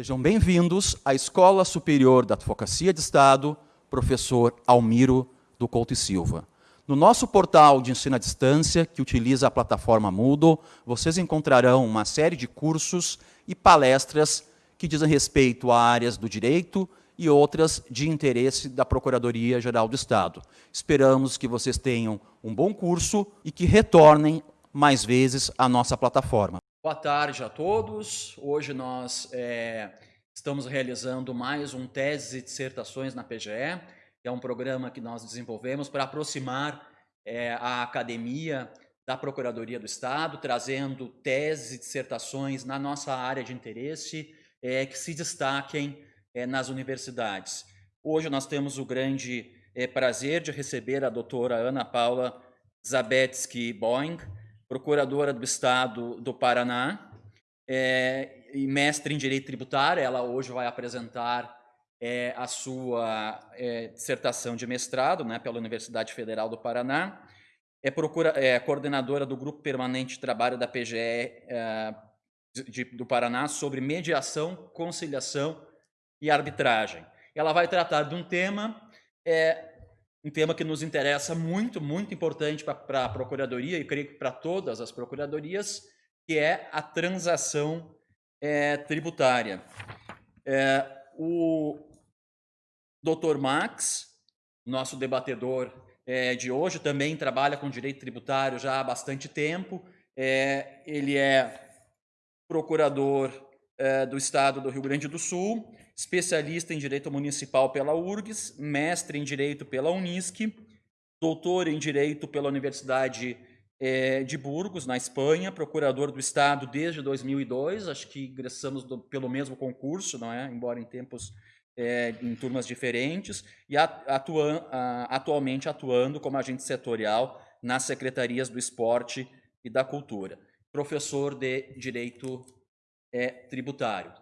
Sejam bem-vindos à Escola Superior da Advocacia de Estado, professor Almiro do Couto e Silva. No nosso portal de ensino à distância, que utiliza a plataforma Moodle, vocês encontrarão uma série de cursos e palestras que dizem respeito a áreas do direito e outras de interesse da Procuradoria-Geral do Estado. Esperamos que vocês tenham um bom curso e que retornem mais vezes à nossa plataforma. Boa tarde a todos. Hoje nós é, estamos realizando mais um Teses e Dissertações na PGE, que é um programa que nós desenvolvemos para aproximar é, a academia da Procuradoria do Estado, trazendo teses e dissertações na nossa área de interesse é, que se destaquem é, nas universidades. Hoje nós temos o grande é, prazer de receber a doutora Ana Paula Zabetsky Boing, procuradora do Estado do Paraná é, e mestre em Direito Tributário. Ela hoje vai apresentar é, a sua é, dissertação de mestrado né, pela Universidade Federal do Paraná. É, procura, é coordenadora do Grupo Permanente de Trabalho da PGE é, de, do Paraná sobre mediação, conciliação e arbitragem. Ela vai tratar de um tema é, um tema que nos interessa muito, muito importante para a Procuradoria, e creio que para todas as Procuradorias, que é a transação é, tributária. É, o Dr. Max, nosso debatedor é, de hoje, também trabalha com direito tributário já há bastante tempo. Ele é procurador do Estado do Rio Grande do Sul, especialista em Direito Municipal pela URGS, mestre em Direito pela Unisc, doutor em Direito pela Universidade é, de Burgos, na Espanha, procurador do Estado desde 2002, acho que ingressamos do, pelo mesmo concurso, não é? embora em tempos, é, em turmas diferentes, e atua, atualmente atuando como agente setorial nas secretarias do esporte e da cultura. Professor de Direito é, Tributário.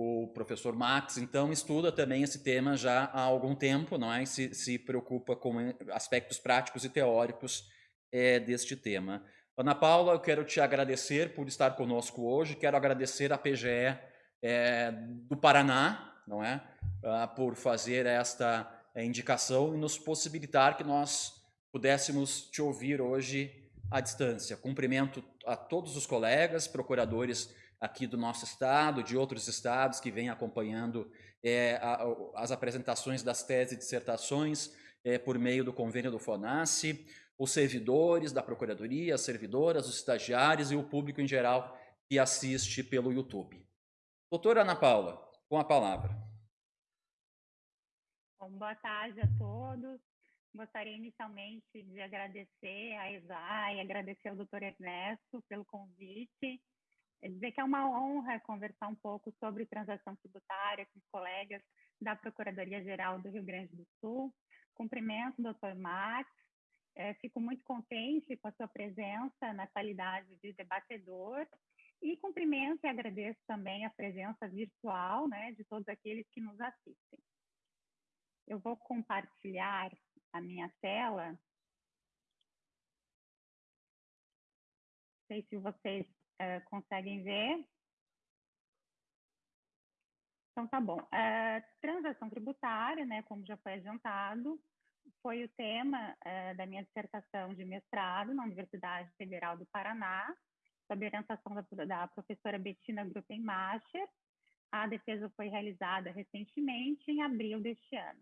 O professor Max, então, estuda também esse tema já há algum tempo, não é? Se, se preocupa com aspectos práticos e teóricos é, deste tema. Ana Paula, eu quero te agradecer por estar conosco hoje, quero agradecer à PGE é, do Paraná, não é? Ah, por fazer esta indicação e nos possibilitar que nós pudéssemos te ouvir hoje à distância. Cumprimento a todos os colegas, procuradores aqui do nosso estado, de outros estados que vêm acompanhando é, a, as apresentações das teses e dissertações é, por meio do convênio do FONASSE, os servidores da Procuradoria, as servidoras, os estagiários e o público em geral que assiste pelo YouTube. Doutora Ana Paula, com a palavra. Bom, boa tarde a todos. Gostaria inicialmente de agradecer a ESAI, agradecer ao doutor Ernesto pelo convite dizer que é uma honra conversar um pouco sobre transação tributária com os colegas da Procuradoria-Geral do Rio Grande do Sul. Cumprimento o doutor Max, é, fico muito contente com a sua presença na qualidade de debatedor e cumprimento e agradeço também a presença virtual né, de todos aqueles que nos assistem. Eu vou compartilhar a minha tela. Não sei se vocês Uh, conseguem ver? Então, tá bom. Uh, transação tributária, né, como já foi adiantado, foi o tema uh, da minha dissertação de mestrado na Universidade Federal do Paraná, sob orientação da, da professora Bettina Gruppenmacher. A defesa foi realizada recentemente, em abril deste ano.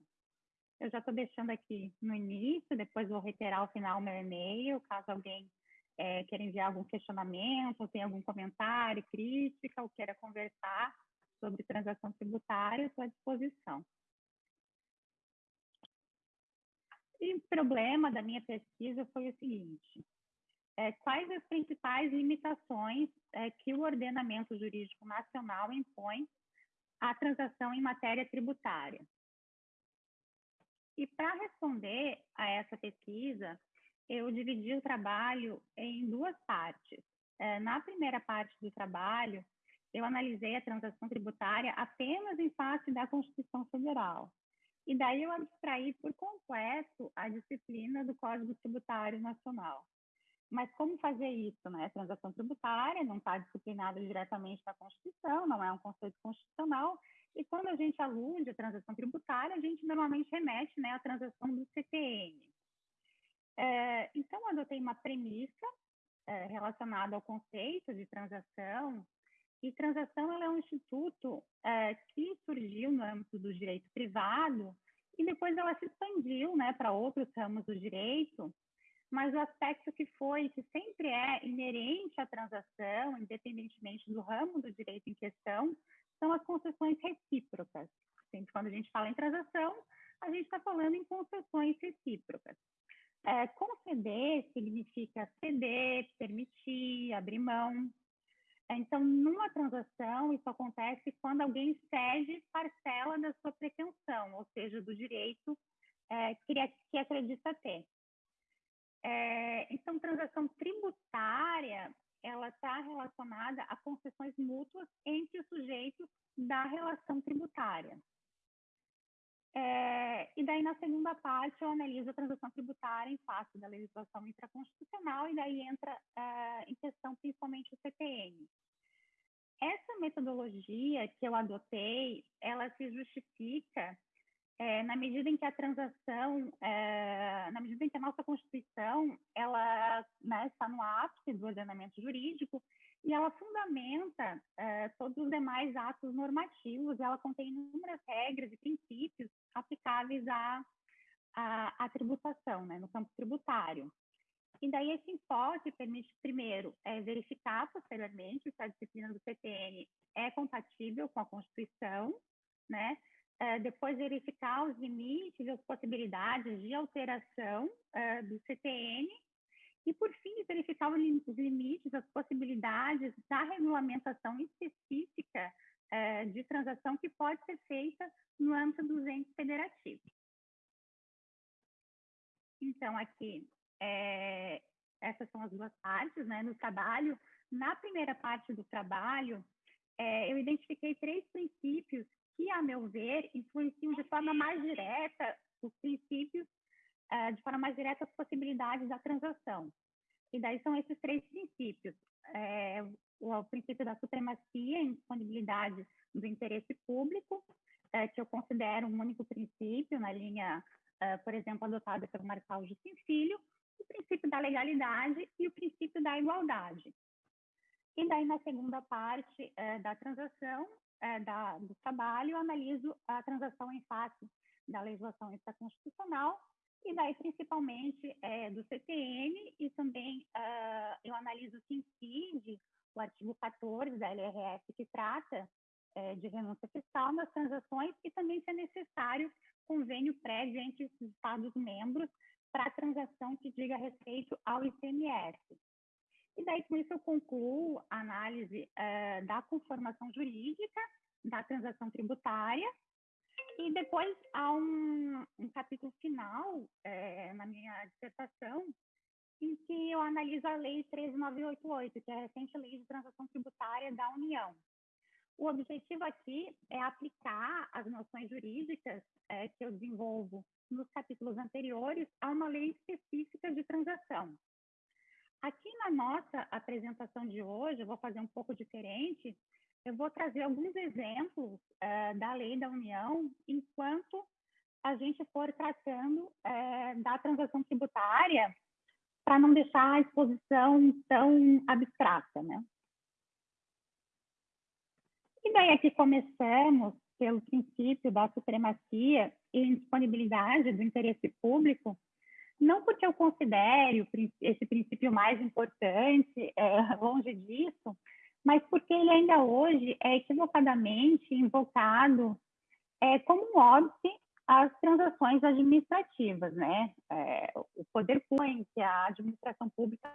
Eu já estou deixando aqui no início, depois vou reiterar ao final meu e-mail, caso alguém é, quer enviar algum questionamento, ou tem algum comentário, crítica, ou queira conversar sobre transação tributária, estou à disposição. E o problema da minha pesquisa foi o seguinte: é, quais as principais limitações é, que o ordenamento jurídico nacional impõe à transação em matéria tributária? E para responder a essa pesquisa, eu dividi o trabalho em duas partes. É, na primeira parte do trabalho, eu analisei a transação tributária apenas em face da Constituição Federal. E daí eu abstraí por completo a disciplina do Código Tributário Nacional. Mas como fazer isso? Né? Transação tributária não está disciplinada diretamente na Constituição, não é um conceito constitucional, e quando a gente alude a transação tributária, a gente normalmente remete né, à transação do CTN. É, então, adotei uma premissa é, relacionada ao conceito de transação, e transação é um instituto é, que surgiu no âmbito do direito privado e depois ela se expandiu né, para outros ramos do direito, mas o aspecto que foi, que sempre é inerente à transação, independentemente do ramo do direito em questão, são as concessões recíprocas. Sempre quando a gente fala em transação, a gente está falando em concessões recíprocas. É, conceder significa ceder, permitir, abrir mão. Então, numa transação, isso acontece quando alguém cede parcela da sua pretensão, ou seja, do direito é, que acredita ter. É, então, transação tributária, ela está relacionada a concessões mútuas entre os sujeitos da relação tributária. É, e daí, na segunda parte, eu analiso a transação tributária em face da legislação intraconstitucional, e daí entra é, em questão principalmente o CTN. Essa metodologia que eu adotei, ela se justifica é, na medida em que a transação, é, na medida em que a nossa Constituição, ela né, está no ápice do ordenamento jurídico e ela fundamenta é, todos os demais atos normativos, ela contém inúmeras regras e princípios aplicáveis à, à, à tributação, né, no campo tributário. E daí esse enfoque permite, primeiro, é, verificar posteriormente se a disciplina do CTN é compatível com a Constituição, né? É, depois verificar os limites, as possibilidades de alteração é, do CTN e, por fim, verificar os limites, as possibilidades da regulamentação específica é, de transação que pode ser feita no âmbito dos entes federativos. Então, aqui, é, essas são as duas partes né, no trabalho. Na primeira parte do trabalho, é, eu identifiquei três princípios que, a meu ver, influenciam de forma mais direta os princípios, é, de forma mais direta as possibilidades da transação. E daí são esses três princípios. É, o, princípio da supremacia em disponibilidade do interesse público, é, que eu considero um único princípio na linha, é, por exemplo, adotada pelo Marçal Justin Filho, o princípio da legalidade e o princípio da igualdade. E daí, na segunda parte da transação, da, do trabalho, eu analiso a transação em face da legislação extraconstitucional e daí, principalmente, é, do CTN e também uh, eu analiso o que o artigo 14 da LRF, que trata é, de renúncia fiscal nas transações e também se é necessário convênio prévio entre os Estados-membros para a transação que diga respeito ao ICMS. E daí, com isso, eu concluo a análise uh, da conformação jurídica da transação tributária e depois há um, um capítulo final é, na minha dissertação em que eu analiso a Lei 13988, que é a recente Lei de Transação Tributária da União. O objetivo aqui é aplicar as noções jurídicas é, que eu desenvolvo nos capítulos anteriores a uma lei específica de transação. Aqui na nossa apresentação de hoje, eu vou fazer um pouco diferente, eu vou trazer alguns exemplos uh, da lei da União enquanto a gente for tratando uh, da transação tributária para não deixar a exposição tão abstrata, né? E daí aqui começamos pelo princípio da supremacia e indisponibilidade do interesse público, não porque eu considere esse princípio mais importante, é, longe disso, mas porque ele ainda hoje é equivocadamente invocado é, como um óbice às transações administrativas, né? É, o poder público, a administração pública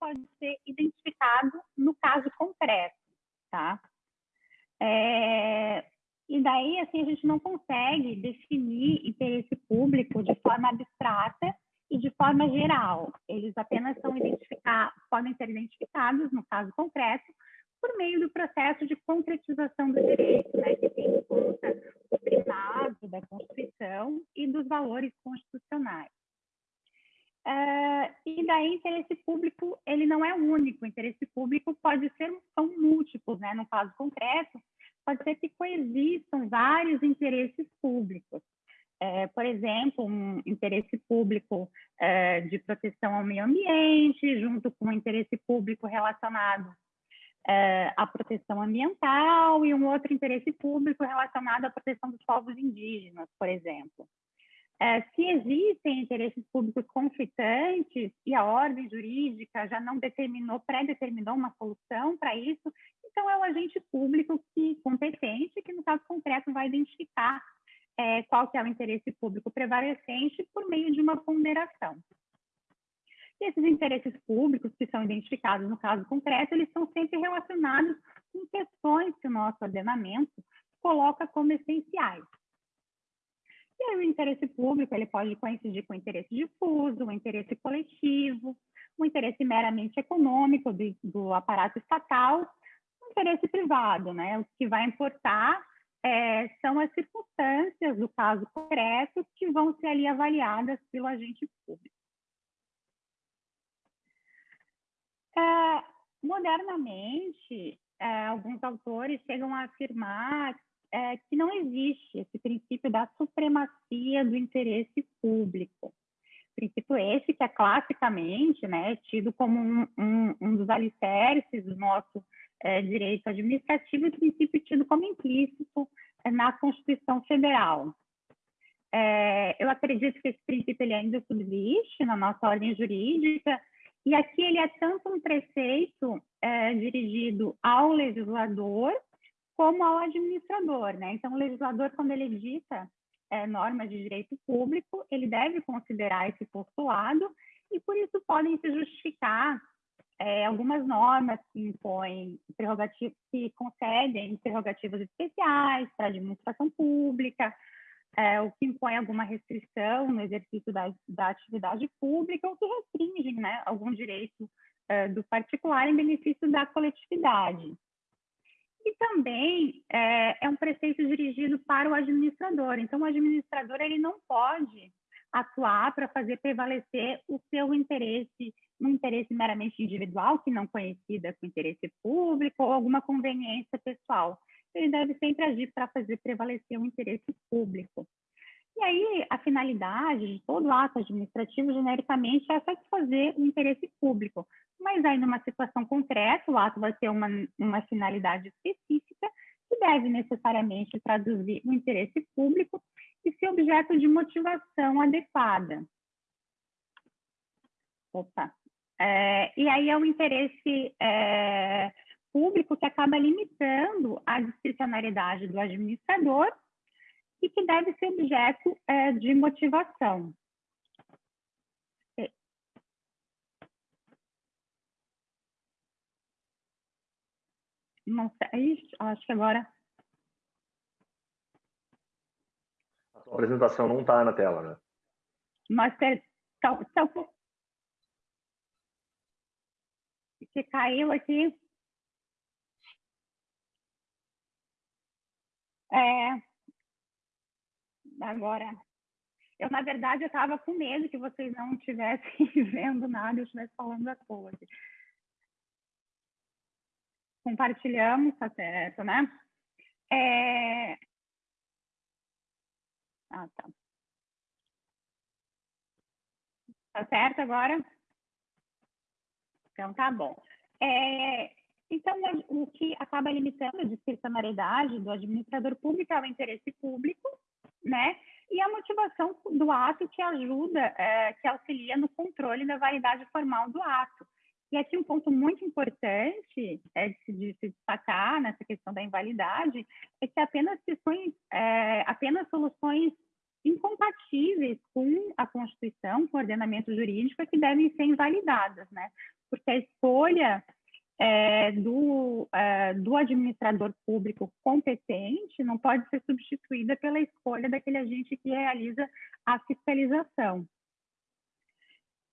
pode ser identificado no caso concreto, tá? É, e daí, assim, a gente não consegue definir interesse público de forma abstrata e de forma geral. Eles apenas são identificar, podem ser identificados, no caso concreto, por meio do processo de concretização do direito, né, que tem em conta o primado da Constituição e dos valores constitucionais. Uh, e daí, interesse público, ele não é único, interesse público pode ser, são múltiplos, né? No caso concreto, pode ser que coexistam vários interesses públicos. É, por exemplo, um interesse público é, de proteção ao meio ambiente, junto com um interesse público relacionado à proteção ambiental e um outro interesse público relacionado à proteção dos povos indígenas, por exemplo. É, se existem interesses públicos conflitantes e a ordem jurídica já não determinou, pré-determinou uma solução para isso, então é o agente público que competente que no caso concreto vai identificar é, qual que é o interesse público prevalecente por meio de uma ponderação. E esses interesses públicos que são identificados no caso concreto, eles são sempre relacionados com questões que o nosso ordenamento coloca como essenciais. E aí o interesse público ele pode coincidir com o interesse difuso, o interesse coletivo, o interesse meramente econômico do, do aparato estatal, o interesse privado, né? O que vai importar é, são as circunstâncias do caso concreto que vão ser ali avaliadas pelo agente público. É, modernamente, é, alguns autores chegam a afirmar é, que não existe esse princípio da supremacia do interesse público. Princípio esse que é classicamente né, tido como um, um, um dos alicerces do nosso é, direito administrativo e princípio tido como implícito é, na Constituição Federal. É, eu acredito que esse princípio ele ainda subsiste na nossa ordem jurídica, e aqui ele é tanto um preceito é, dirigido ao legislador como ao administrador, né? Então, o legislador, quando ele edita é, normas de direito público, ele deve considerar esse postulado e, por isso, podem se justificar é, algumas normas que impõem prerrogativas, que concedem prerrogativas especiais para a administração pública, é, o que impõe alguma restrição no exercício da, da atividade pública ou que restringem né, algum direito é, do particular em benefício da coletividade. E também é, é, um preceito dirigido para o administrador. Então, o administrador ele não pode atuar para fazer prevalecer o seu interesse, um interesse meramente individual, que não coincida com interesse público ou alguma conveniência pessoal. Ele deve sempre agir para fazer prevalecer o interesse público. E aí, a finalidade de todo ato administrativo, genericamente, é satisfazer o interesse público. Mas aí, numa situação concreta, o ato vai ter uma, uma finalidade específica que deve necessariamente traduzir o interesse público e ser objeto de motivação adequada. Opa. É, e aí é o interesse é, público que acaba limitando a discricionariedade do administrador e que deve ser objeto é, de motivação. É. Não sei, acho que agora. A sua apresentação não está na tela, né? Mas tá, tá, que caiu aqui. É, agora. Eu, na verdade, eu estava com medo que vocês não estivessem vendo nada, eu estivesse falando à toa. Compartilhamos, tá certo, né? É... Ah, tá. Tá certo agora? Então, tá bom. É, então, o que acaba limitando a discricionariedade do administrador público é o interesse público, né? E a motivação do ato que ajuda, é, que auxilia no controle da validade formal do ato. E aqui um ponto muito importante é de, se, de se destacar nessa questão da invalidade é que apenas questões, é, apenas soluções incompatíveis com a Constituição, com o ordenamento jurídico, é que devem ser invalidadas, né? Porque a escolha é, do, é, do administrador público competente não pode ser substituída pela escolha daquele agente que realiza a fiscalização.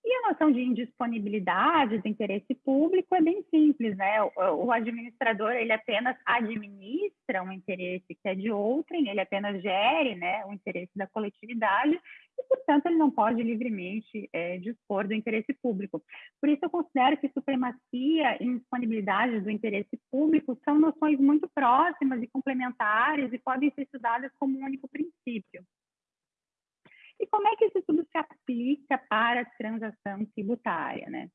E a noção de indisponibilidade do interesse público é bem simples, né? O, administrador ele apenas administra um interesse que é de outrem, ele apenas gere, né, o interesse da coletividade e, portanto, ele não pode livremente é, dispor do interesse público. Por isso, eu considero que supremacia e indisponibilidade do interesse público são noções muito próximas e complementares e podem ser estudadas como um único princípio. E como é que isso tudo se aplica para a transação tributária, né?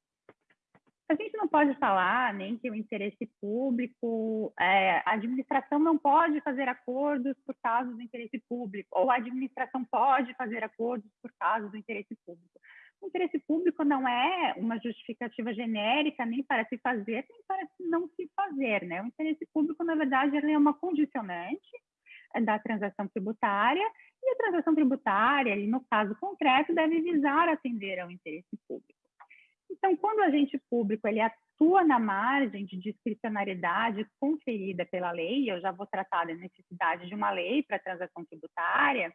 A gente não pode falar nem que o interesse público, é, a administração não pode fazer acordos por causa do interesse público, ou a administração pode fazer acordos por causa do interesse público. O interesse público não é uma justificativa genérica nem para se fazer, nem para não se fazer, né? O interesse público, na verdade, é uma condicionante da transação tributária e a transação tributária, no caso concreto, deve visar atender ao interesse público. Então, quando o agente público ele atua na margem de discricionariedade conferida pela lei, eu já vou tratar da necessidade de uma lei para a transação tributária,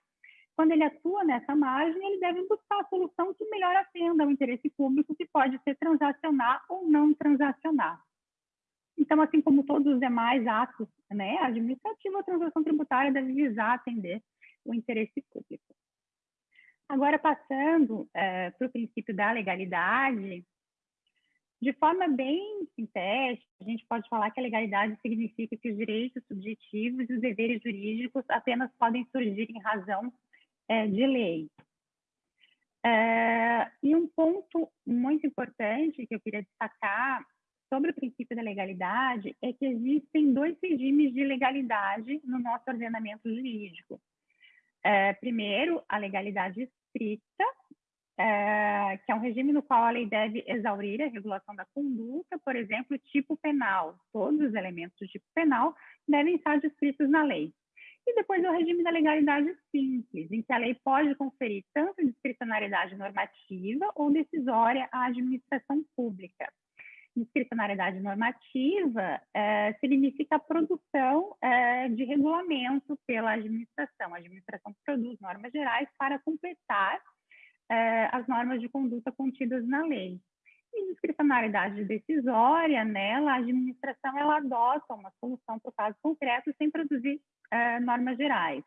quando ele atua nessa margem, ele deve buscar a solução que melhor atenda ao interesse público, que pode ser transacionar ou não transacionar. Então, assim como todos os demais atos né, administrativos, a transação tributária deve visar atender o interesse público. Agora, passando é, para o princípio da legalidade, de forma bem sintética, a gente pode falar que a legalidade significa que os direitos subjetivos e os deveres jurídicos apenas podem surgir em razão é, de lei. É, e um ponto muito importante que eu queria destacar sobre o princípio da legalidade é que existem dois regimes de legalidade no nosso ordenamento jurídico. É, primeiro, a legalidade estrita, é, que é um regime no qual a lei deve exaurir a regulação da conduta, por exemplo, tipo penal. Todos os elementos do tipo penal devem estar descritos na lei. E depois o regime da legalidade simples, em que a lei pode conferir tanto discricionariedade normativa ou decisória à administração pública discricionariedade normativa é, significa a produção é, de regulamento pela administração. A administração produz normas gerais para completar é, as normas de conduta contidas na lei. E discricionariedade decisória, nela, a administração ela adota uma solução para o caso concreto sem produzir é, normas gerais.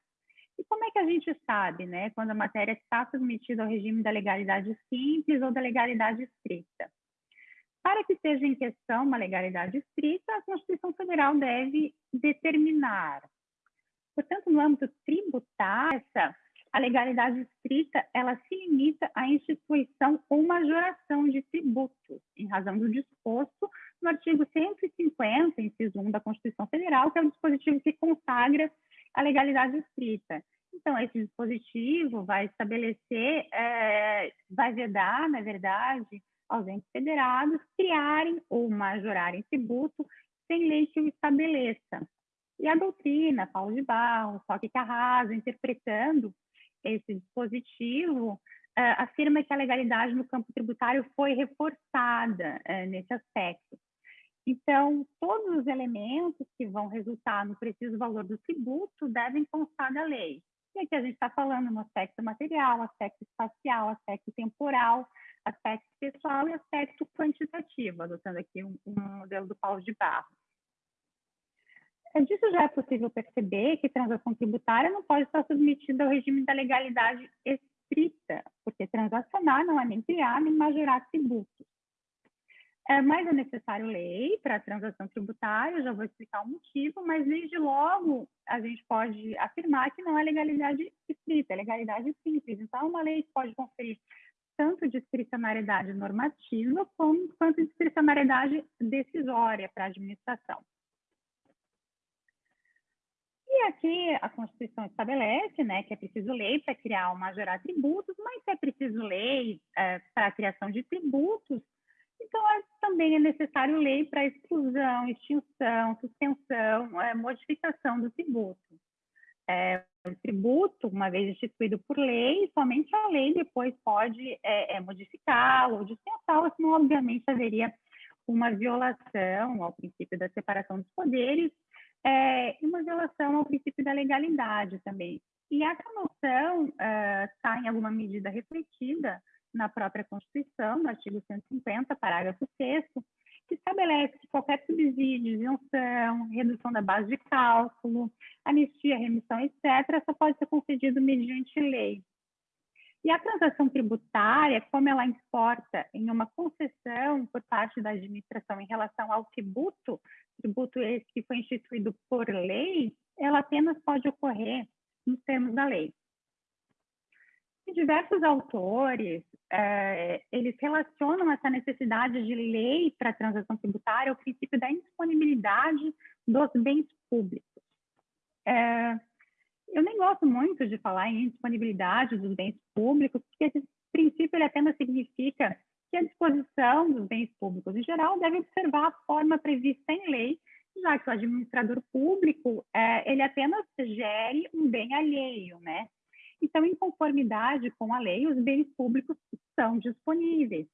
E como é que a gente sabe, né, quando a matéria está submetida ao regime da legalidade simples ou da legalidade estrita? Para que seja em questão uma legalidade estrita, a Constituição Federal deve determinar. Portanto, no âmbito tributário, a legalidade estrita ela se limita à instituição ou majoração de tributos, em razão do disposto no artigo 150, inciso 1 da Constituição Federal, que é o dispositivo que consagra a legalidade estrita. Então, esse dispositivo vai estabelecer, é, vai vedar, na verdade, aos entes federados criarem ou majorarem tributo sem lei que o estabeleça. E a doutrina, Paulo de Barros, Roque Carrasco, interpretando esse dispositivo, uh, afirma que a legalidade no campo tributário foi reforçada uh, nesse aspecto. Então, todos os elementos que vão resultar no preciso valor do tributo devem constar da lei. E aqui a gente está falando no aspecto material, aspecto espacial, aspecto temporal, aspecto pessoal e aspecto quantitativo, adotando aqui um, um modelo do Paulo de Barro. É disso já é possível perceber que transação tributária não pode estar submetida ao regime da legalidade estrita, porque transacionar não é nem criar nem majorar tributos. É, mas é necessário lei para a transação tributária, já vou explicar o motivo, mas desde logo a gente pode afirmar que não é legalidade estrita, é legalidade simples. Então, uma lei pode conferir tanto discricionariedade normativa como, quanto discricionariedade decisória para a administração. E aqui a Constituição estabelece né, que é preciso lei para criar ou majorar tributos, mas se é preciso lei é, para a criação de tributos, então é, também é necessário lei para exclusão, extinção, suspensão, é, modificação do tributo. É, o tributo, uma vez instituído por lei, somente a lei depois pode é, é, modificá-lo ou dispensá-lo, senão, obviamente, haveria uma violação ao princípio da separação dos poderes e uma violação ao princípio da legalidade também. E essa noção está, em alguma medida, refletida na própria Constituição, no artigo 150, parágrafo 6 que estabelece que qualquer subsídio, isenção, redução da base de cálculo, anistia, remissão, etc., só pode ser concedido mediante lei. E a transação tributária, como ela importa em uma concessão por parte da administração em relação ao tributo, tributo esse que foi instituído por lei, ela apenas pode ocorrer nos termos da lei. Diversos autores, é, eles relacionam essa necessidade de lei para a transação tributária ao princípio da indisponibilidade dos bens públicos. É, eu nem gosto muito de falar em disponibilidade dos bens públicos, porque esse princípio ele apenas significa que a disposição dos bens públicos em geral deve observar a forma prevista em lei, já que o administrador público é, ele apenas gere um bem alheio, né? Então, em conformidade com a lei, os bens públicos são disponíveis.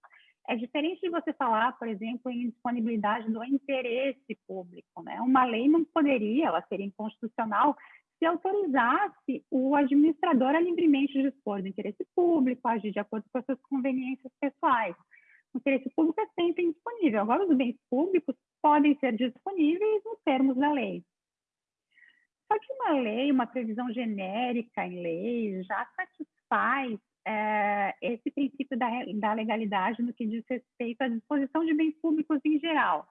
É diferente de você falar, por exemplo, em disponibilidade do interesse público, né? Uma lei não poderia, ela seria inconstitucional se autorizasse o administrador a livremente dispor do interesse público, agir de acordo com as suas conveniências pessoais. O interesse público é sempre indisponível. Agora, os bens públicos podem ser disponíveis nos termos da lei. Só que uma lei, uma previsão genérica em lei, já satisfaz é, esse princípio da, da legalidade no que diz respeito à disposição de bens públicos em geral.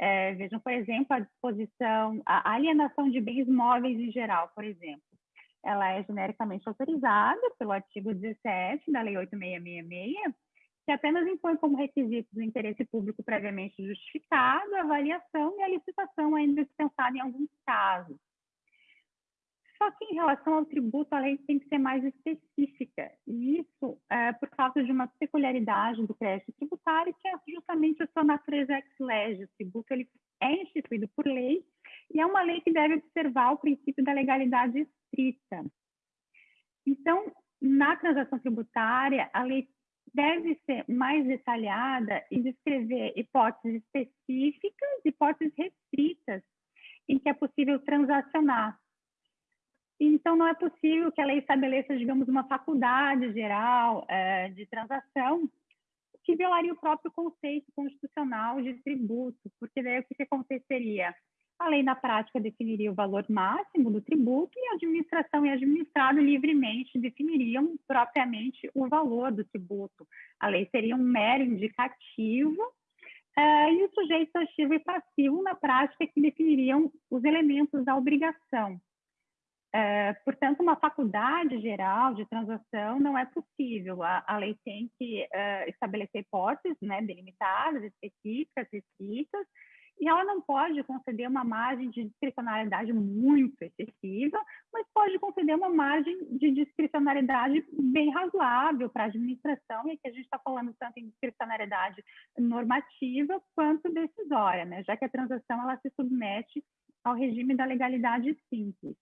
É, vejam, por exemplo, a disposição, a alienação de bens móveis em geral, por exemplo. Ela é genericamente autorizada pelo artigo 17 da Lei 8666, que apenas impõe como requisito do interesse público previamente justificado a avaliação e a licitação ainda dispensada em alguns casos. Só que em relação ao tributo, a lei tem que ser mais específica. E isso é por causa de uma peculiaridade do crédito tributário, que é justamente a sua natureza ex lege. O tributo ele é instituído por lei e é uma lei que deve observar o princípio da legalidade estrita. Então, na transação tributária, a lei deve ser mais detalhada e descrever hipóteses específicas, hipóteses restritas, em que é possível transacionar então, não é possível que a lei estabeleça, digamos, uma faculdade geral é, de transação que violaria o próprio conceito constitucional de tributo, porque daí o que aconteceria? A lei, na prática, definiria o valor máximo do tributo e a administração e administrado livremente definiriam propriamente o valor do tributo. A lei seria um mero indicativo é, e o sujeito ativo e passivo, na prática, que definiriam os elementos da obrigação. É, portanto, uma faculdade geral de transação não é possível. A, a lei tem que é, estabelecer hipóteses né, delimitadas, específicas, restritas, e ela não pode conceder uma margem de discricionariedade muito excessiva, mas pode conceder uma margem de discricionariedade bem razoável para a administração, e aqui a gente está falando tanto em discricionariedade normativa quanto decisória, né? já que a transação ela se submete ao regime da legalidade simples.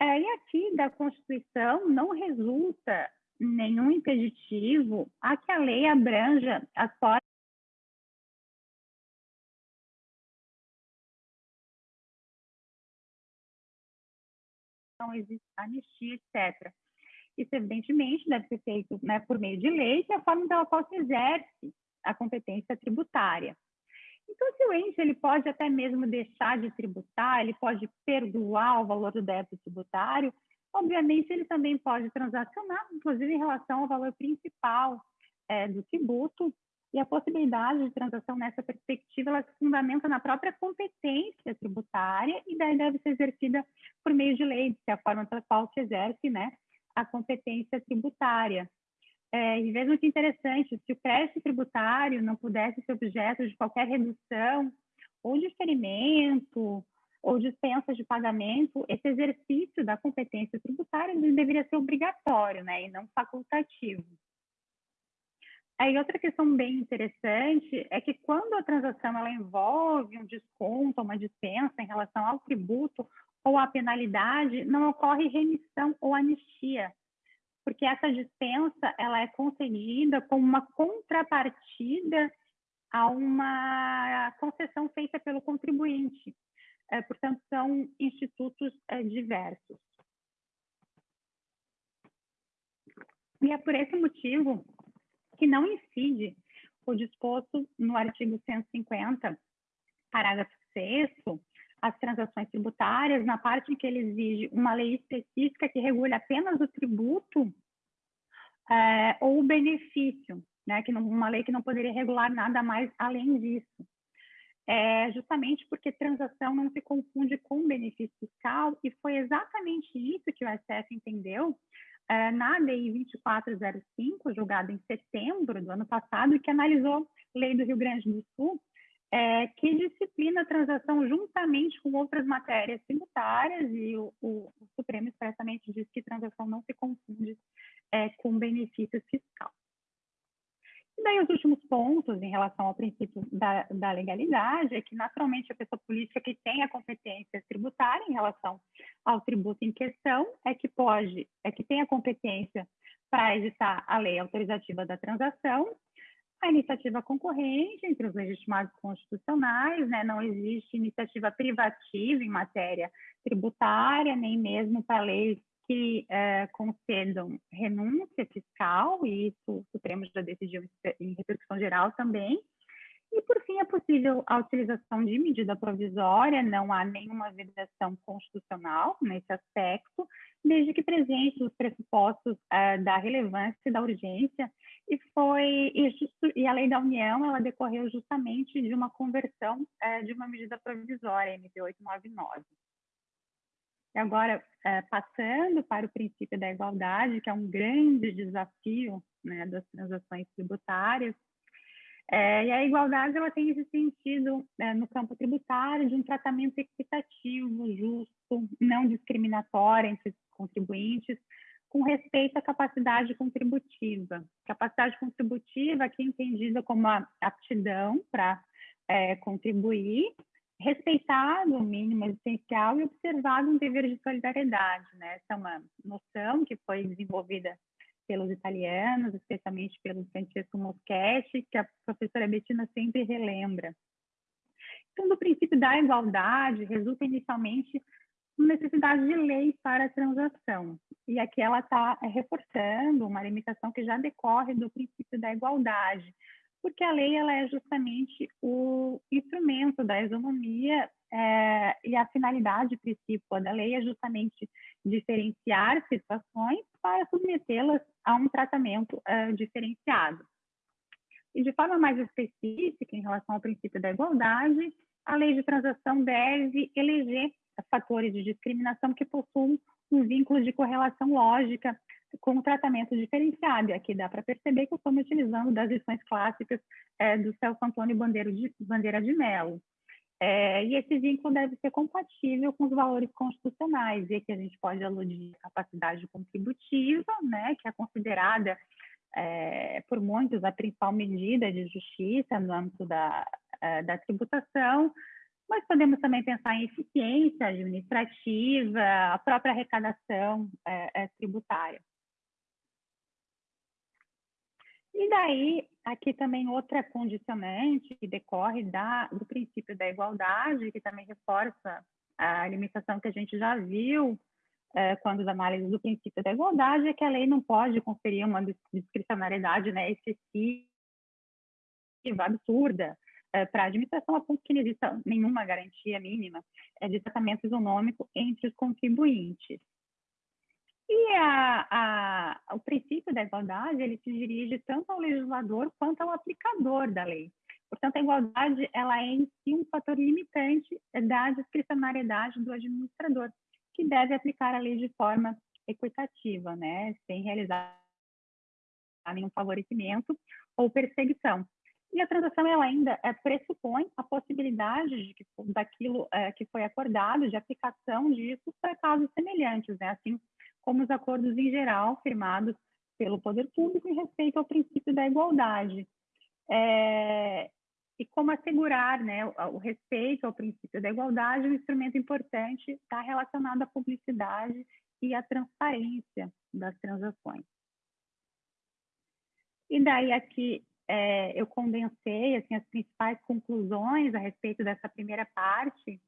É, e aqui da Constituição não resulta nenhum impeditivo a que a lei abranja as formas não existe anistia, etc. Isso, evidentemente, deve ser feito né, por meio de lei, que é a forma pela qual se exerce a competência tributária. Então, se o ente ele pode até mesmo deixar de tributar, ele pode perdoar o valor do débito tributário, obviamente ele também pode transacionar, inclusive em relação ao valor principal é, do tributo, e a possibilidade de transação nessa perspectiva ela se fundamenta na própria competência tributária e daí deve ser exercida por meio de lei, que é a forma pela qual se exerce né, a competência tributária. É, e veja que interessante, se o crédito tributário não pudesse ser objeto de qualquer redução ou diferimento ou dispensa de pagamento, esse exercício da competência tributária deveria ser obrigatório, né, e não facultativo. Aí outra questão bem interessante é que quando a transação ela envolve um desconto, uma dispensa em relação ao tributo ou à penalidade, não ocorre remissão ou anistia, porque essa dispensa ela é concedida como uma contrapartida a uma concessão feita pelo contribuinte. É, portanto, são institutos é, diversos. E é por esse motivo que não incide o disposto no artigo 150, parágrafo 6 as transações tributárias, na parte em que ele exige uma lei específica que regule apenas o tributo é, ou o benefício, né, que não, uma lei que não poderia regular nada mais além disso. É justamente porque transação não se confunde com benefício fiscal, e foi exatamente isso que o STF entendeu é, na DI 2405, julgada em setembro do ano passado, que analisou lei do Rio Grande do Sul, é, que disciplina a transação juntamente com outras matérias tributárias, e o, o, o Supremo expressamente diz que transação não se confunde é, com benefício fiscal. E daí os últimos pontos em relação ao princípio da, da, legalidade é que, naturalmente, a pessoa política que tem a competência tributária em relação ao tributo em questão é que pode, é que tem a competência para editar a lei autorizativa da transação, a iniciativa concorrente entre os legitimados constitucionais, né, não existe iniciativa privativa em matéria tributária, nem mesmo para leis que é, concedam renúncia fiscal, e isso o Supremo já decidiu em repercussão geral também. E, por fim, é possível a utilização de medida provisória, não há nenhuma vedação constitucional nesse aspecto, desde que presente os pressupostos uh, da relevância e da urgência, e foi e, justo, e, a lei da União ela decorreu justamente de uma conversão uh, de uma medida provisória, MP 899. E agora, é, passando para o princípio da igualdade, que é um grande desafio né, das transações tributárias, é, e a igualdade ela tem esse sentido é, no campo tributário de um tratamento equitativo, justo, não discriminatório entre os contribuintes, com respeito à capacidade contributiva. Capacidade contributiva aqui entendida como a aptidão para é, contribuir respeitado o mínimo existencial e observado um dever de solidariedade. Né? Essa é uma noção que foi desenvolvida pelos italianos, especialmente pelo Francesco Moschetti, que a professora Bettina sempre relembra. Então, do princípio da igualdade, resulta inicialmente necessidade de lei para a transação. E aqui ela está reforçando uma limitação que já decorre do princípio da igualdade, porque a lei ela é justamente o instrumento da isonomia é, e a finalidade principal da lei é justamente diferenciar situações para submetê-las a um tratamento é, diferenciado. E de forma mais específica, em relação ao princípio da igualdade, a lei de transação deve eleger fatores de discriminação que possuam um vínculo de correlação lógica com o tratamento diferenciado. E aqui dá para perceber que eu estou me utilizando das lições clássicas é, do Celso Antônio Bandeira de, Bandeira de Mello. É, e esse vínculo deve ser compatível com os valores constitucionais, e aqui a gente pode aludir à capacidade contributiva, né, que é considerada é, por muitos a principal medida de justiça no âmbito da, é, da tributação, mas podemos também pensar em eficiência administrativa, a própria arrecadação é, é tributária. E daí, aqui também outra condicionante que decorre da, do princípio da igualdade, que também reforça a limitação que a gente já viu é, quando as análises do princípio da igualdade, é que a lei não pode conferir uma discricionariedade né, excessiva, absurda, é, para a administração, a ponto que não exista nenhuma garantia mínima é, de tratamento isonômico entre os contribuintes. E a, a, o princípio da igualdade, ele se dirige tanto ao legislador quanto ao aplicador da lei. Portanto, a igualdade, ela é em si um fator limitante da discricionariedade do administrador, que deve aplicar a lei de forma equitativa, né, sem realizar nenhum favorecimento ou perseguição. E a transação ela ainda é, pressupõe a possibilidade de que daquilo é, que foi acordado, de aplicação disso para casos semelhantes, né? Assim como os acordos em geral firmados pelo poder público em respeito ao princípio da igualdade. É, e como assegurar né, o, respeito ao princípio da igualdade, um instrumento importante está relacionado à publicidade e à transparência das transações. E daí aqui é, eu condensei assim, as principais conclusões a respeito dessa primeira parte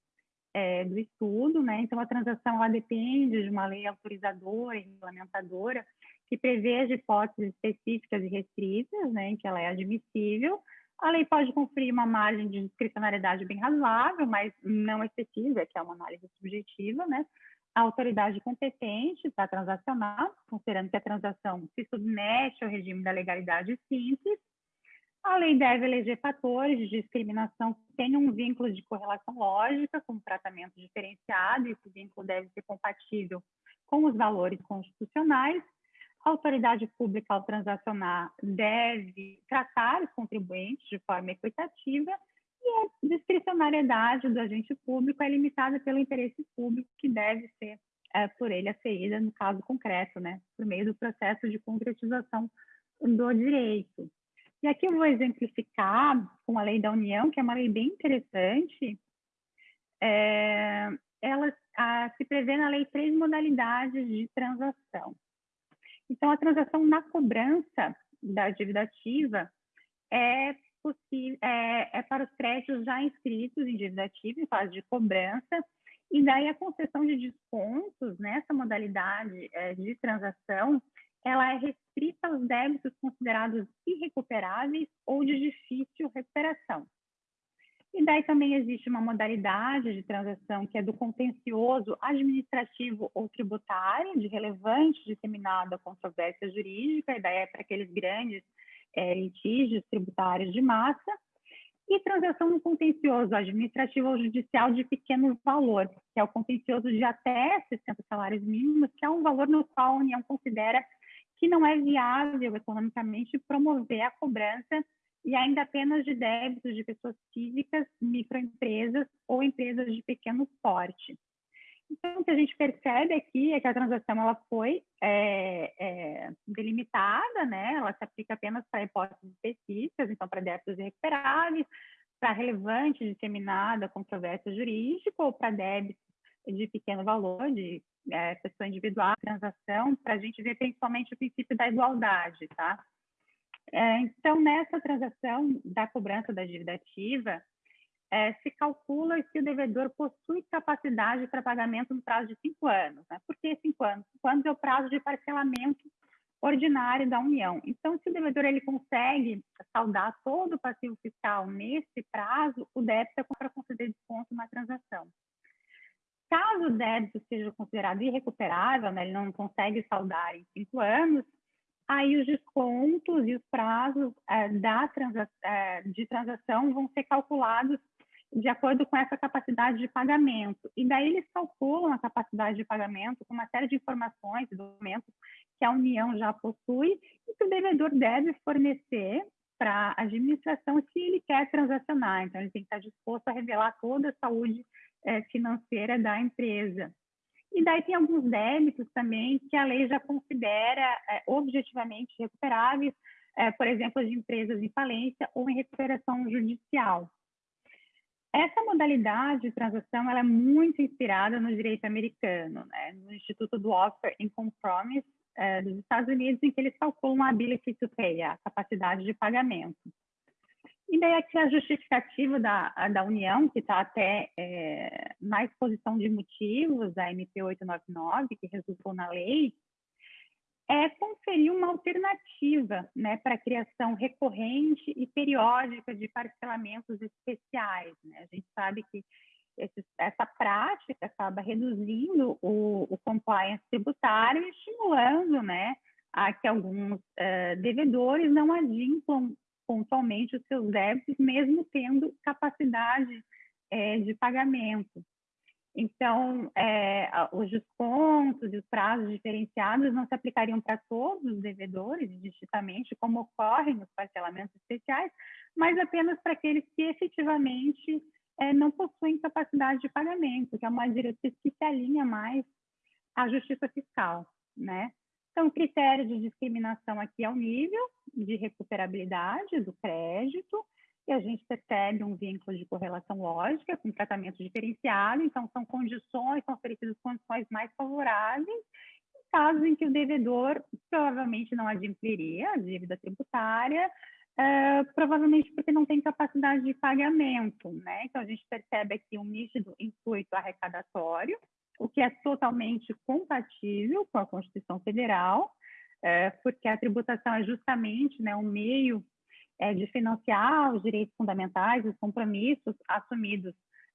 é, do estudo, né? Então, a transação ela depende de uma lei autorizadora e regulamentadora que prevê as hipóteses específicas e restritas, né, em que ela é admissível. A lei pode conferir uma margem de discricionariedade bem razoável, mas não excessiva, que é uma análise subjetiva, né? A autoridade competente para transacionar, considerando que a transação se submete ao regime da legalidade simples, a lei deve eleger fatores de discriminação que tenham um vínculo de correlação lógica com tratamento diferenciado, e esse vínculo deve ser compatível com os valores constitucionais. A autoridade pública, ao transacionar, deve tratar os contribuintes de forma equitativa e a discricionariedade do agente público é limitada pelo interesse público que deve ser é, por ele aferida no caso concreto, né, por meio do processo de concretização do direito. E aqui eu vou exemplificar com a lei da União, que é uma lei bem interessante. É, ela a, se prevê na lei três modalidades de transação. Então, a transação na cobrança da dívida ativa é, é, é para os créditos já inscritos em dívida ativa, em fase de cobrança, e daí a concessão de descontos nessa modalidade é, de transação ela é restrita aos débitos considerados irrecuperáveis ou de difícil recuperação. E daí também existe uma modalidade de transação que é do contencioso administrativo ou tributário, de relevante disseminada controvérsia jurídica, e daí é para aqueles grandes é, litígios tributários de massa, e transação no contencioso administrativo ou judicial de pequeno valor, que é o contencioso de até 60 salários mínimos, que é um valor no qual a União considera que não é viável economicamente promover a cobrança e ainda apenas de débitos de pessoas físicas, microempresas ou empresas de pequeno porte. Então, o que a gente percebe aqui é que a transação ela foi é, é, delimitada, né? ela se aplica apenas para hipóteses específicas, então para débitos irrecuperáveis, para relevante, disseminada, controvérsia jurídica ou para débitos de pequeno valor, de é, pessoa individual, transação, para a gente ver principalmente o princípio da igualdade, tá? É, então, nessa transação da cobrança da dívida ativa, é, se calcula se o devedor possui capacidade para pagamento no prazo de cinco anos. Né? Por que cinco anos? Cinco anos é o prazo de parcelamento ordinário da União. Então, se o devedor ele consegue saldar todo o passivo fiscal nesse prazo, o débito é para conceder desconto na transação. Caso o débito seja considerado irrecuperável, né, ele não consegue saldar em cinco anos, aí os descontos e os prazos é, da transa é, de transação vão ser calculados de acordo com essa capacidade de pagamento. E daí eles calculam a capacidade de pagamento com uma série de informações e documentos que a União já possui e que o devedor deve fornecer para a administração se ele quer transacionar. Então, ele tem que estar disposto a revelar toda a saúde é, financeira da empresa. E daí tem alguns débitos também que a lei já considera é, objetivamente recuperáveis, é, por exemplo, de empresas em falência ou em recuperação judicial. Essa modalidade de transação é muito inspirada no direito americano, né? no Instituto do Offer in Compromise é, dos Estados Unidos, em que eles calculam a ability to pay, a capacidade de pagamento. E daí aqui a justificativa da, da União, que está até é, na exposição de motivos da MP 899, que resultou na lei, é conferir uma alternativa né, para a criação recorrente e periódica de parcelamentos especiais. Né? A gente sabe que esse, essa prática acaba reduzindo o, o compliance tributário e estimulando né, a que alguns uh, devedores não adimplam pontualmente os seus débitos, mesmo tendo capacidade é, de pagamento. Então, é, os descontos e os prazos diferenciados não se aplicariam para todos os devedores, distintamente, como ocorre nos parcelamentos especiais, mas apenas para aqueles que efetivamente é, não possuem capacidade de pagamento, que é uma diretriz que se alinha mais à justiça fiscal, né? Então, o critério de discriminação aqui é o nível de recuperabilidade do crédito, e a gente percebe um vínculo de correlação lógica com tratamento diferenciado, então são condições, são oferecidas condições mais favoráveis, em casos em que o devedor provavelmente não adimpliria a dívida tributária, uh, provavelmente porque não tem capacidade de pagamento, né? Então, a gente percebe aqui um nítido intuito arrecadatório, o que é totalmente compatível com a Constituição Federal, uh, porque a tributação é justamente né, um meio uh, de financiar os direitos fundamentais, os compromissos assumidos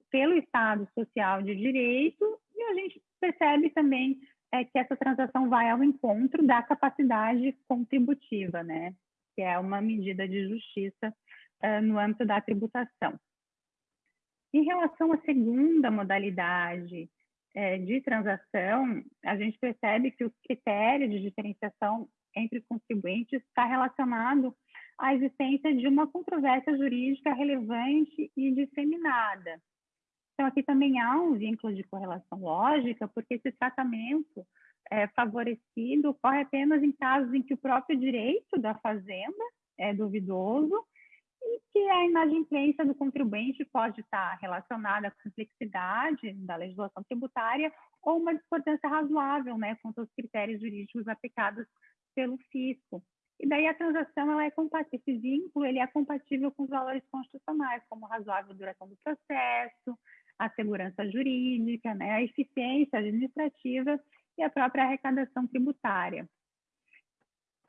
pelo Estado Social de Direito, e a gente percebe também é, que essa transação vai ao encontro da capacidade contributiva, né? que é uma medida de justiça uh, no âmbito da tributação. Em relação à segunda modalidade é, de transação, a gente percebe que o critério de diferenciação entre contribuintes está relacionado à existência de uma controvérsia jurídica relevante e disseminada. Então, aqui também há um vínculo de correlação lógica, porque esse tratamento é, favorecido ocorre apenas em casos em que o próprio direito da fazenda é duvidoso e que a inadimplência do contribuinte pode estar relacionada à complexidade da legislação tributária ou uma discordância razoável né, quanto aos critérios jurídicos aplicados pelo fisco. E daí a transação ela é compatível, esse vínculo ele é compatível com os valores constitucionais, como razoável duração do processo, a segurança jurídica, né, a eficiência administrativa e a própria arrecadação tributária.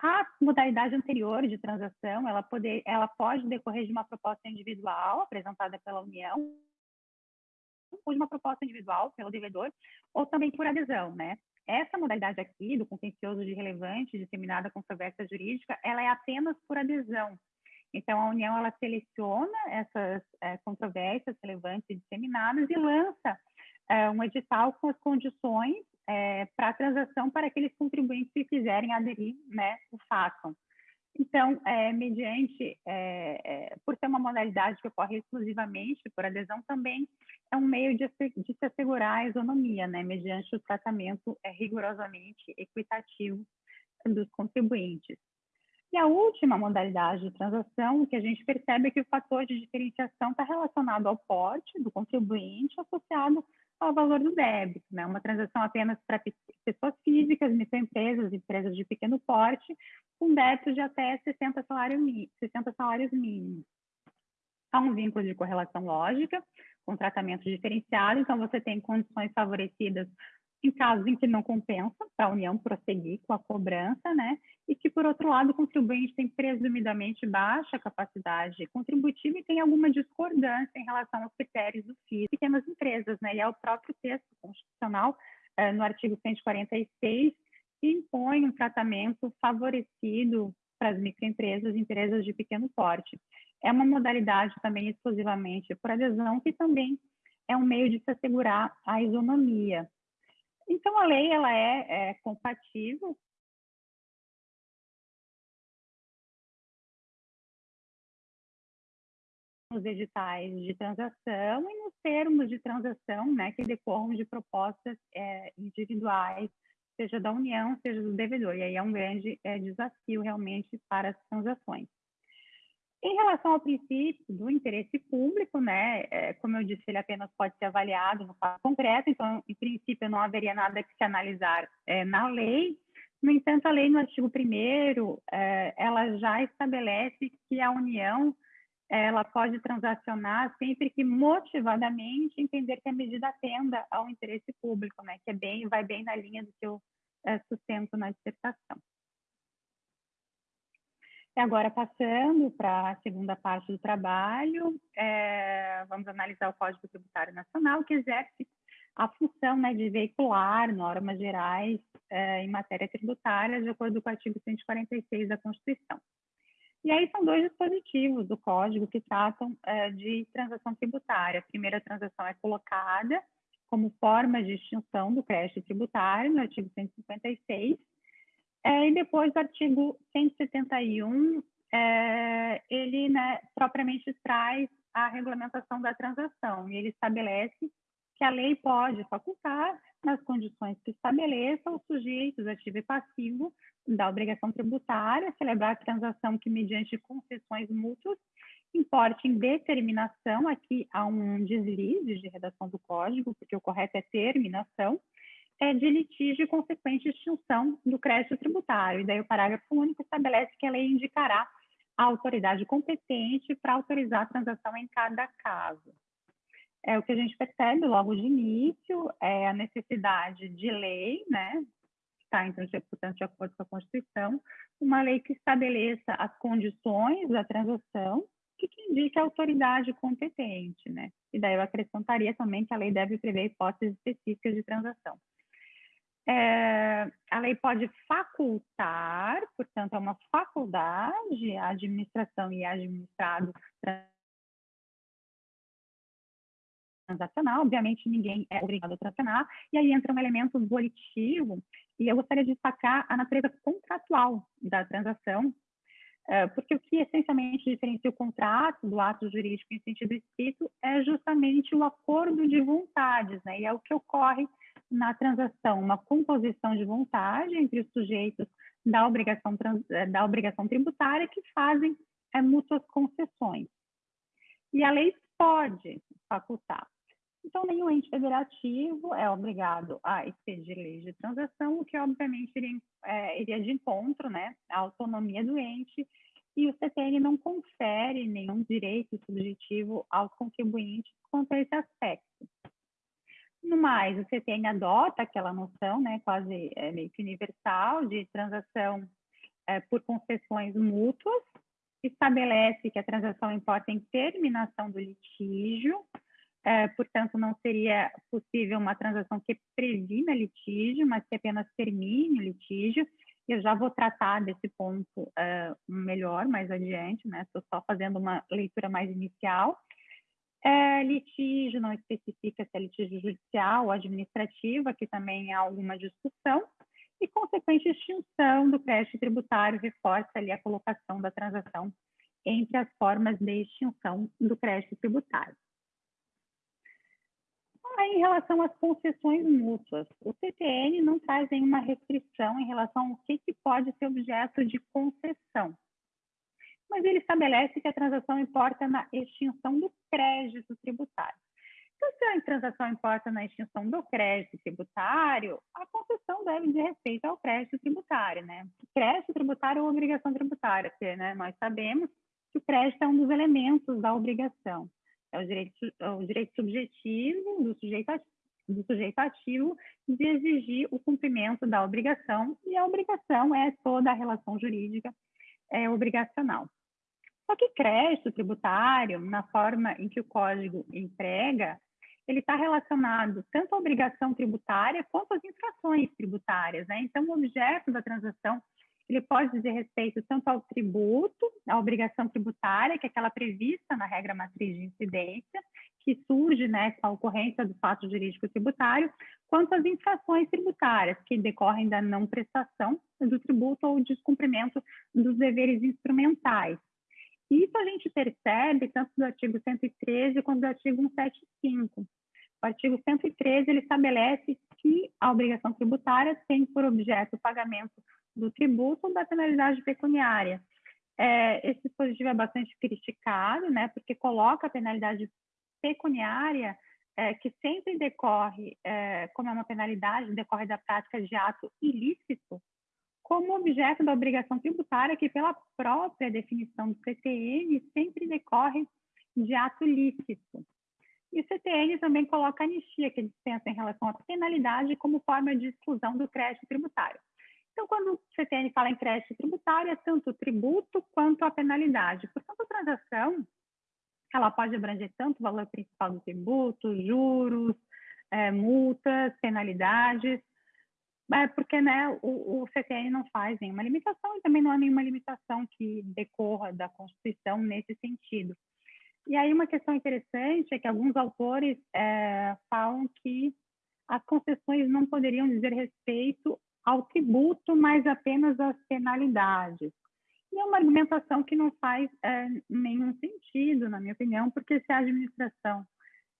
A modalidade anterior de transação, ela, poder, ela pode decorrer de uma proposta individual apresentada pela União, ou de uma proposta individual pelo devedor, ou também por adesão, né? Essa modalidade aqui, do contencioso de relevante, disseminada controvérsia jurídica, ela é apenas por adesão. Então, a União, ela seleciona essas é, controvérsias relevantes e disseminadas e lança é, um edital com as condições é, para a transação para aqueles contribuintes que quiserem aderir, né, o façam. Então, é, mediante, é, é, por ser uma modalidade que ocorre exclusivamente por adesão, também é um meio de, de se assegurar a isonomia, né, mediante o tratamento é, rigorosamente equitativo dos contribuintes. E a última modalidade de transação, que a gente percebe é que o fator de diferenciação está relacionado ao porte do contribuinte associado ao valor do débito, né? Uma transação apenas para pessoas físicas, microempresas, empresas de pequeno porte, com débito de até 60, salário, 60 salários mínimos. Há um vínculo de correlação lógica, com tratamento diferenciado, então você tem condições favorecidas em casos em que não compensa para a União prosseguir com a cobrança, né? E que, por outro lado, o contribuinte tem presumidamente baixa capacidade contributiva e tem alguma discordância em relação aos critérios do FII pequenas empresas, né? E é o próprio texto constitucional, eh, no artigo 146, que impõe um tratamento favorecido para as microempresas e empresas de pequeno porte. É uma modalidade também exclusivamente por adesão, que também é um meio de se assegurar a isonomia, então, a lei ela é, é compatível nos editais de transação e nos termos de transação, né, que decorram de propostas é, individuais, seja da União, seja do devedor. E aí é um grande é, desafio realmente para as transações. Em relação ao princípio do interesse público, né, é, como eu disse, ele apenas pode ser avaliado no caso concreto, então, em princípio, não haveria nada que se analisar é, na lei. No entanto, a lei, no artigo 1 é, ela já estabelece que a União ela pode transacionar sempre que motivadamente entender que a medida atenda ao interesse público, né, que é bem, vai bem na linha do que eu é, sustento na dissertação. Agora, passando para a segunda parte do trabalho, é, vamos analisar o Código Tributário Nacional, que exerce a função né, de veicular normas gerais é, em matéria tributária, de acordo com o artigo 146 da Constituição. E aí são dois dispositivos do Código que tratam é, de transação tributária. A primeira transação é colocada como forma de extinção do crédito tributário, no artigo 156, é, e depois o artigo 171, é, ele né, propriamente traz a regulamentação da transação. E ele estabelece que a lei pode facultar, nas condições que estabeleça, os sujeitos ativo e passivo da obrigação tributária, celebrar a transação que, mediante concessões mútuas, importe em determinação, aqui há um deslize de redação do código, porque o correto é terminação, é, de litígio e consequente extinção do crédito tributário. E daí o parágrafo único estabelece que a lei indicará a autoridade competente para autorizar a transação em cada caso. É o que a gente percebe logo de início, é a necessidade de lei, né, está, então, portanto, de acordo com a Constituição, uma lei que estabeleça as condições da transação que, que indique a autoridade competente, né? E daí eu acrescentaria também que a lei deve prever hipóteses específicas de transação. É, a lei pode facultar, portanto, é uma faculdade, a administração e administrado transacional, obviamente ninguém é obrigado a transacionar, e aí entra um elemento volitivo, e eu gostaria de destacar a natureza contratual da transação, é, porque o que essencialmente diferencia o contrato do ato jurídico em sentido estrito é justamente o acordo de vontades, né? E é o que ocorre na transação, uma composição de vontade entre os sujeitos da obrigação, é, da obrigação tributária que fazem é, mútuas concessões. E a lei pode facultar. Então, nenhum ente federativo é obrigado a expedir leis de transação, o que obviamente iria, é, iria de encontro né, à autonomia do ente, e o CTN não confere nenhum direito subjetivo aos contribuintes quanto a esse aspecto. No mais, o CTN adota aquela noção, né, quase é, meio que universal, de transação é, por concessões mútuas, estabelece que a transação importa em terminação do litígio, é, portanto, não seria possível uma transação que previna litígio, mas que apenas termine o litígio. Eu já vou tratar desse ponto é, melhor mais adiante, né? Estou só fazendo uma leitura mais inicial. É, litígio não especifica se é litígio judicial ou administrativo, aqui também há alguma discussão. E consequente extinção do crédito tributário reforça ali a colocação da transação entre as formas de extinção do crédito tributário. Aí, em relação às concessões mútuas, o CTN não traz nenhuma restrição em relação ao que, que pode ser objeto de concessão. Mas ele estabelece que a transação importa na extinção do crédito tributário. Então, se a transação importa na extinção do crédito tributário, a concessão deve dizer respeito ao crédito tributário, né? crédito tributário ou obrigação tributária, porque né, nós sabemos que o crédito é um dos elementos da obrigação é o direito, é o direito subjetivo do sujeito, do sujeito ativo de exigir o cumprimento da obrigação, e a obrigação é toda a relação jurídica é, obrigacional. Só que crédito tributário, na forma em que o código emprega, ele está relacionado tanto à obrigação tributária quanto às infrações tributárias. Né? Então, o objeto da transação ele pode dizer respeito tanto ao tributo, à obrigação tributária, que é aquela prevista na regra matriz de incidência, que surge né, com a ocorrência do fato jurídico tributário, quanto às infrações tributárias, que decorrem da não prestação do tributo ou descumprimento dos deveres instrumentais. Isso a gente percebe tanto do artigo 113 quanto do artigo 175. O artigo 113 ele estabelece que a obrigação tributária tem por objeto o pagamento do tributo ou da penalidade pecuniária. É, esse dispositivo é bastante criticado, né, porque coloca a penalidade pecuniária, é, que sempre decorre, é, como é uma penalidade, decorre da prática de ato ilícito, como objeto da obrigação tributária, que pela própria definição do CTN sempre decorre de ato lícito. E o CTN também coloca a anistia, que dispensa em relação à penalidade como forma de exclusão do crédito tributário. Então, quando o CTN fala em crédito tributário, é tanto o tributo quanto a penalidade. Portanto, a transação ela pode abranger tanto o valor principal do tributo, juros, é, multas, penalidades, é, porque né, o, o, CTN não faz nenhuma limitação e também não há nenhuma limitação que decorra da Constituição nesse sentido. E aí uma questão interessante é que alguns autores é, falam que as concessões não poderiam dizer respeito ao tributo, mas apenas às penalidades. E é uma argumentação que não faz é, nenhum sentido, na minha opinião, porque se a administração,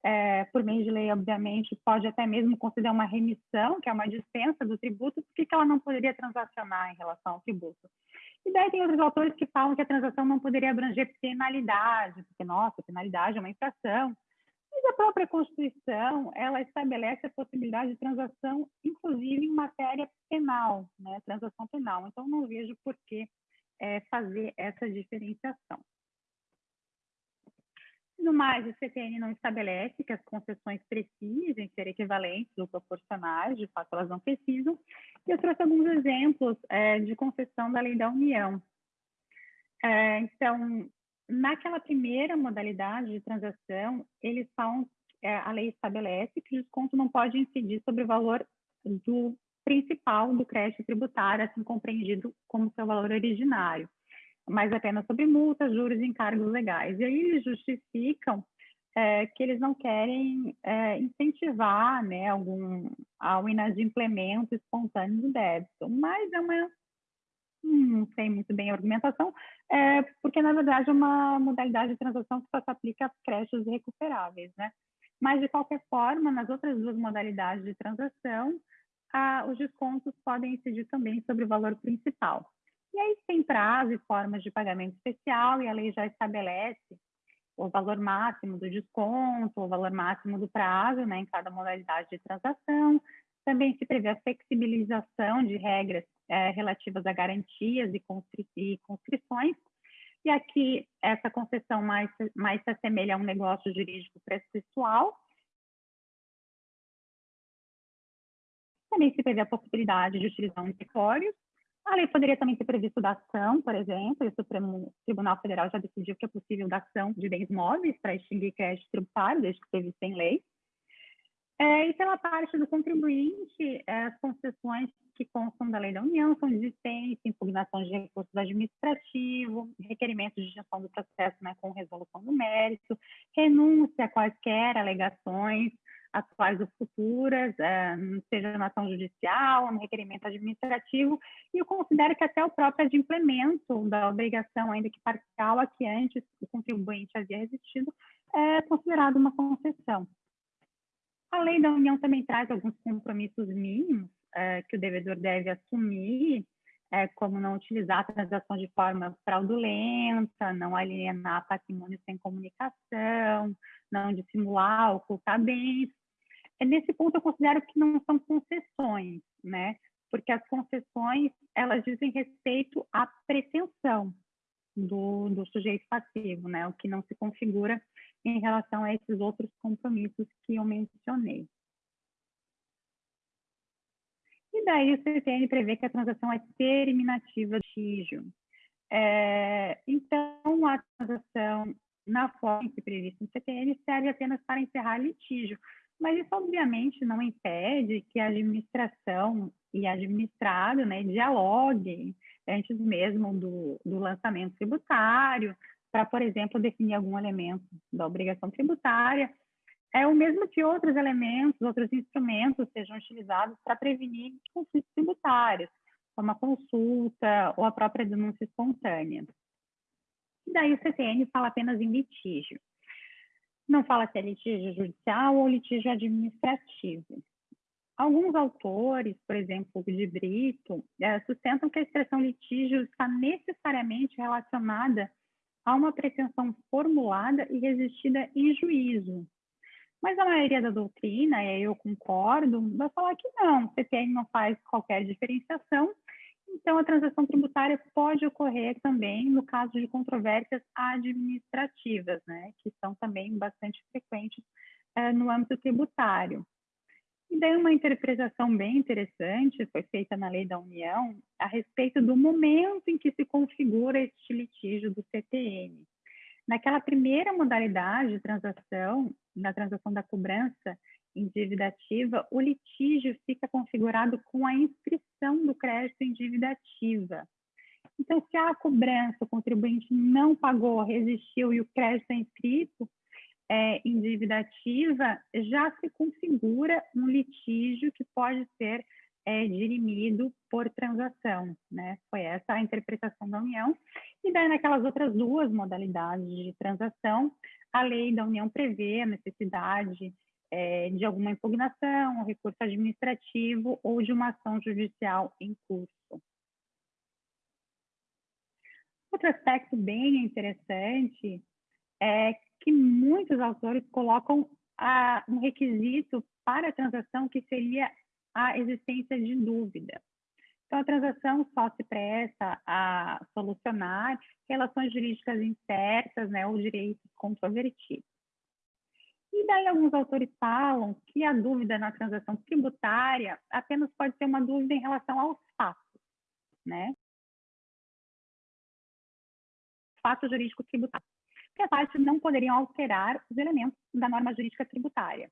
é, por meio de lei, obviamente, pode até mesmo considerar uma remissão, que é uma dispensa do tributo, por que ela não poderia transacionar em relação ao tributo? E daí tem outros autores que falam que a transação não poderia abranger penalidade, porque, nossa, penalidade é uma infração. Mas a própria Constituição, ela estabelece a possibilidade de transação, inclusive em matéria penal, né, transação penal. Então, não vejo por que é, fazer essa diferenciação. No mais, o CTN não estabelece que as concessões precisem ser equivalentes ou proporcionais, de fato elas não precisam. E eu trouxe alguns exemplos é, de concessão da lei da União. É, então, naquela primeira modalidade de transação, eles falam, é, a lei estabelece que o desconto não pode incidir sobre o valor do principal do crédito tributário, assim compreendido como seu valor originário mas apenas sobre multas, juros e encargos legais. E aí eles justificam é, que eles não querem é, incentivar né, algum, ao inadimplemento espontâneo do débito, mas é uma, não sei muito bem a argumentação, é, porque na verdade é uma modalidade de transação que só se aplica a créditos recuperáveis, né? Mas de qualquer forma, nas outras duas modalidades de transação, os descontos podem incidir também sobre o valor principal. E aí tem prazo e formas de pagamento especial, e a lei já estabelece o valor máximo do desconto, o valor máximo do prazo, né, em cada modalidade de transação. Também se prevê a flexibilização de regras é, relativas a garantias e, constri e constrições. E aqui, essa concessão mais, mais se assemelha a um negócio jurídico processual. Também se prevê a possibilidade de utilizar anticórios a lei poderia também ter previsto dação, por exemplo, e o Supremo Tribunal Federal já decidiu que é possível dação de bens móveis para extinguir crédito tributário, desde que previsto em lei. É, e pela parte do contribuinte, é, as concessões que constam da lei da União são existência, impugnação de recursos administrativos, requerimentos de gestão do processo né, com resolução do mérito, renúncia a quaisquer alegações, atuais ou futuras, seja na ação judicial, no requerimento administrativo, e eu considero que até o próprio adimplemento da obrigação, ainda que parcial, a que antes o contribuinte havia resistido, é considerado uma concessão. A lei da União também traz alguns compromissos mínimos é, que o devedor deve assumir, é, como não utilizar a transação de forma fraudulenta, não alienar patrimônio sem comunicação, não dissimular, ocultar bens, nesse ponto eu considero que não são concessões, né? Porque as concessões, elas dizem respeito à pretensão do, do sujeito passivo, né? O que não se configura em relação a esses outros compromissos que eu mencionei. E daí o CTN prevê que a transação é terminativa de litígio. É, então, a transação, na forma que prevista no CTN, serve apenas para encerrar litígio, mas isso, obviamente, não impede que a administração e administrado né, dialoguem antes mesmo do, do lançamento tributário, para, por exemplo, definir algum elemento da obrigação tributária, é o mesmo que outros elementos, outros instrumentos sejam utilizados para prevenir conflitos tributários, como a consulta ou a própria denúncia espontânea. E daí o CTN fala apenas em litígio não fala se é litígio judicial ou litígio administrativo. Alguns autores, por exemplo, de Brito, é, sustentam que a expressão litígio está necessariamente relacionada a uma pretensão formulada e resistida em juízo. Mas a maioria da doutrina, e eu concordo, vai falar que não, o CPN não faz qualquer diferenciação então, a transação tributária pode ocorrer também no caso de controvérsias administrativas, né, que são também bastante frequentes é, no âmbito tributário. E daí uma interpretação bem interessante foi feita na Lei da União a respeito do momento em que se configura este litígio do CTN. Naquela primeira modalidade de transação, na transação da cobrança, em dívida ativa, o litígio fica configurado com a inscrição do crédito em dívida ativa. Então, se a cobrança, o contribuinte não pagou, resistiu e o crédito é inscrito é, em dívida ativa, já se configura um litígio que pode ser é, dirimido por transação, né? Foi essa a interpretação da União. E daí, naquelas outras duas modalidades de transação, a lei da União prevê a necessidade é, de alguma impugnação, recurso administrativo ou de uma ação judicial em curso. Outro aspecto bem interessante é que muitos autores colocam a, um requisito para a transação que seria a existência de dúvida. Então, a transação só se presta a solucionar relações jurídicas incertas né, ou direitos controvertidos. E daí alguns autores falam que a dúvida na transação tributária apenas pode ser uma dúvida em relação aos fatos, né? Fato jurídico tributário. Que as partes não poderiam alterar os elementos da norma jurídica tributária.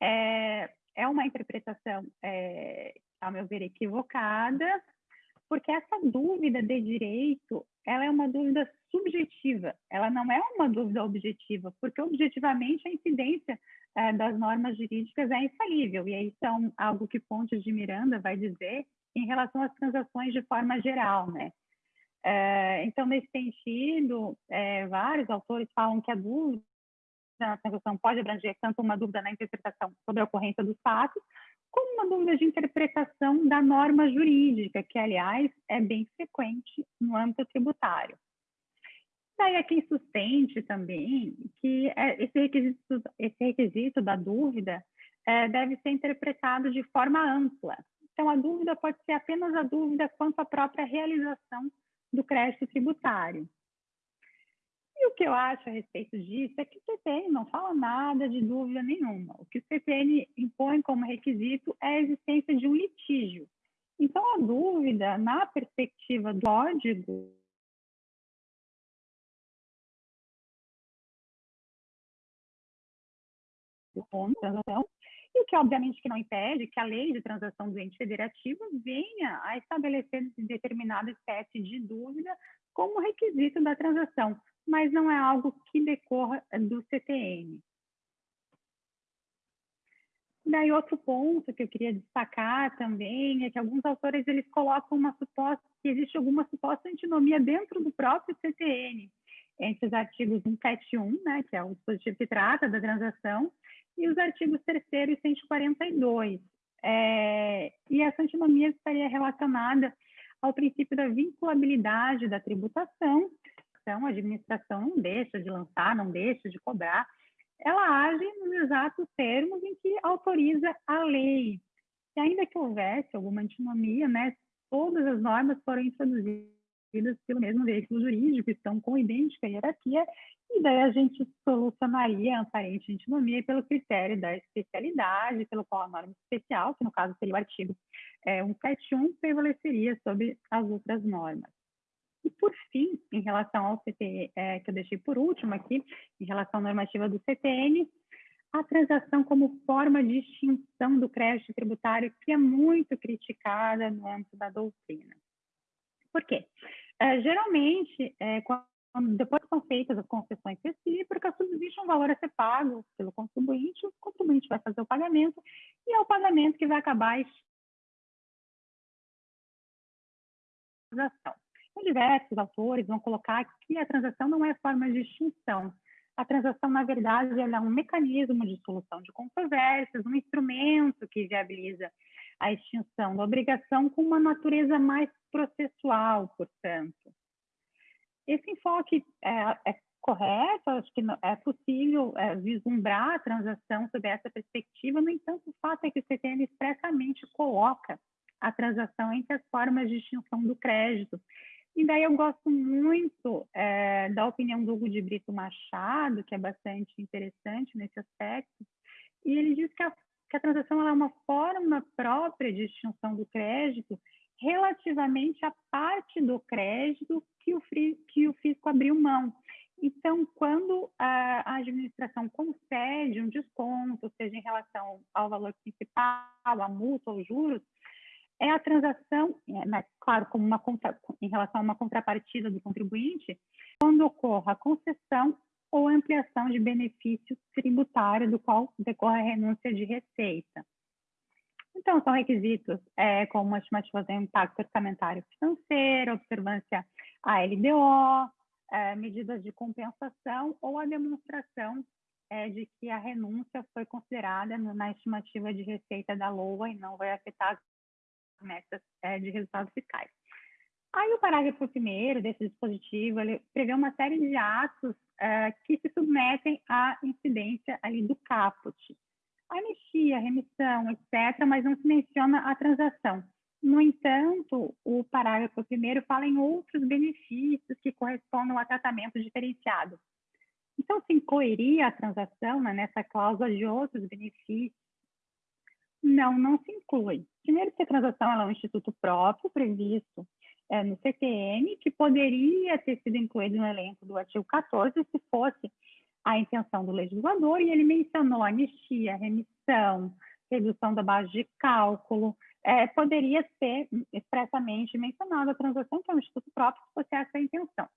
É, é uma interpretação, é, ao meu ver, equivocada, porque essa dúvida de direito, ela é uma dúvida subjetiva, ela não é uma dúvida objetiva, porque objetivamente a incidência é, das normas jurídicas é infalível, e aí são algo que Pontes de Miranda vai dizer em relação às transações de forma geral, né? É, então, nesse sentido, é, vários autores falam que a dúvida na transação pode abranger tanto uma dúvida na interpretação sobre a ocorrência dos fatos, como uma dúvida de interpretação da norma jurídica, que, aliás, é bem frequente no âmbito tributário. Daí é quem sustente também que é, esse requisito, esse requisito da dúvida é, deve ser interpretado de forma ampla. Então, a dúvida pode ser apenas a dúvida quanto à própria realização do crédito tributário. E o que eu acho a respeito disso é que o CPN não fala nada de dúvida nenhuma. O que o CPN impõe como requisito é a existência de um litígio. Então, a dúvida, na perspectiva do código, transação, e que obviamente que não impede que a lei de transação do ente federativo venha a estabelecer determinada espécie de dúvida como requisito da transação, mas não é algo que decorra do CTN. Daí outro ponto que eu queria destacar também é que alguns autores eles colocam uma suposta que existe alguma suposta antinomia dentro do próprio CTN entre os artigos 171, né, que é o dispositivo que trata da transação, e os artigos 3 e 142. É, e essa antinomia estaria relacionada ao princípio da vinculabilidade da tributação. Então, a administração não deixa de lançar, não deixa de cobrar, ela age nos exatos termos em que autoriza a lei. E ainda que houvesse alguma antinomia, né, todas as normas foram introduzidas pelo mesmo veículo jurídico, estão com idêntica hierarquia, e daí a gente solucionaria a aparente antinomia pelo critério da especialidade, pelo qual a norma especial, que no caso seria o artigo é, 171, prevaleceria sobre as outras normas. E, por fim, em relação ao CT, é, que eu deixei por último aqui, em relação à normativa do CTN, a transação como forma de extinção do crédito tributário, que é muito criticada no âmbito da doutrina. Por quê? É, geralmente, é, quando, depois que são feitas as concessões recíprocas, subsiste um valor a ser pago pelo contribuinte, o contribuinte vai fazer o pagamento, e é o pagamento que vai acabar a transação. Diversos autores vão colocar que a transação não é forma de extinção. A transação, na verdade, é um mecanismo de solução de controvérsias, um instrumento que viabiliza a extinção da obrigação com uma natureza mais processual, portanto. Esse enfoque é, é correto, acho que é possível é, vislumbrar a transação sob essa perspectiva, no entanto, o fato é que o CTN expressamente coloca a transação entre as formas de extinção do crédito. E daí eu gosto muito é, da opinião do Hugo de Brito Machado, que é bastante interessante nesse aspecto, e ele diz que a que a transação é uma forma própria de extinção do crédito relativamente à parte do crédito que o, que o fisco abriu mão. Então, quando a administração concede um desconto, seja em relação ao valor principal, à multa ou juros, é a transação, é, né, claro, como uma contra, em relação a uma contrapartida do contribuinte, quando ocorra a concessão ou ampliação de benefício tributário do qual decorre a renúncia de receita. Então, são requisitos é, como a estimativa do impacto orçamentário financeiro, observância à LDO, é, medidas de compensação ou a demonstração é, de que a renúncia foi considerada na estimativa de receita da LOA e não vai afetar metas é, de resultados fiscais. Aí o parágrafo primeiro desse dispositivo prevê uma série de atos uh, que se submetem à incidência ali do caput. Anistia, remissão, etc., mas não se menciona a transação. No entanto, o parágrafo primeiro fala em outros benefícios que correspondam a tratamento diferenciado. Então, se incluiria a transação né, nessa cláusula de outros benefícios? Não, não se inclui. Primeiro, que a transação é um instituto próprio previsto é, no CTN, que poderia ter sido incluído no elenco do artigo 14 se fosse a intenção do legislador, e ele mencionou anistia, remissão, redução da base de cálculo, é, poderia ser expressamente mencionada a transação, que é um instituto próprio, se fosse essa a intenção.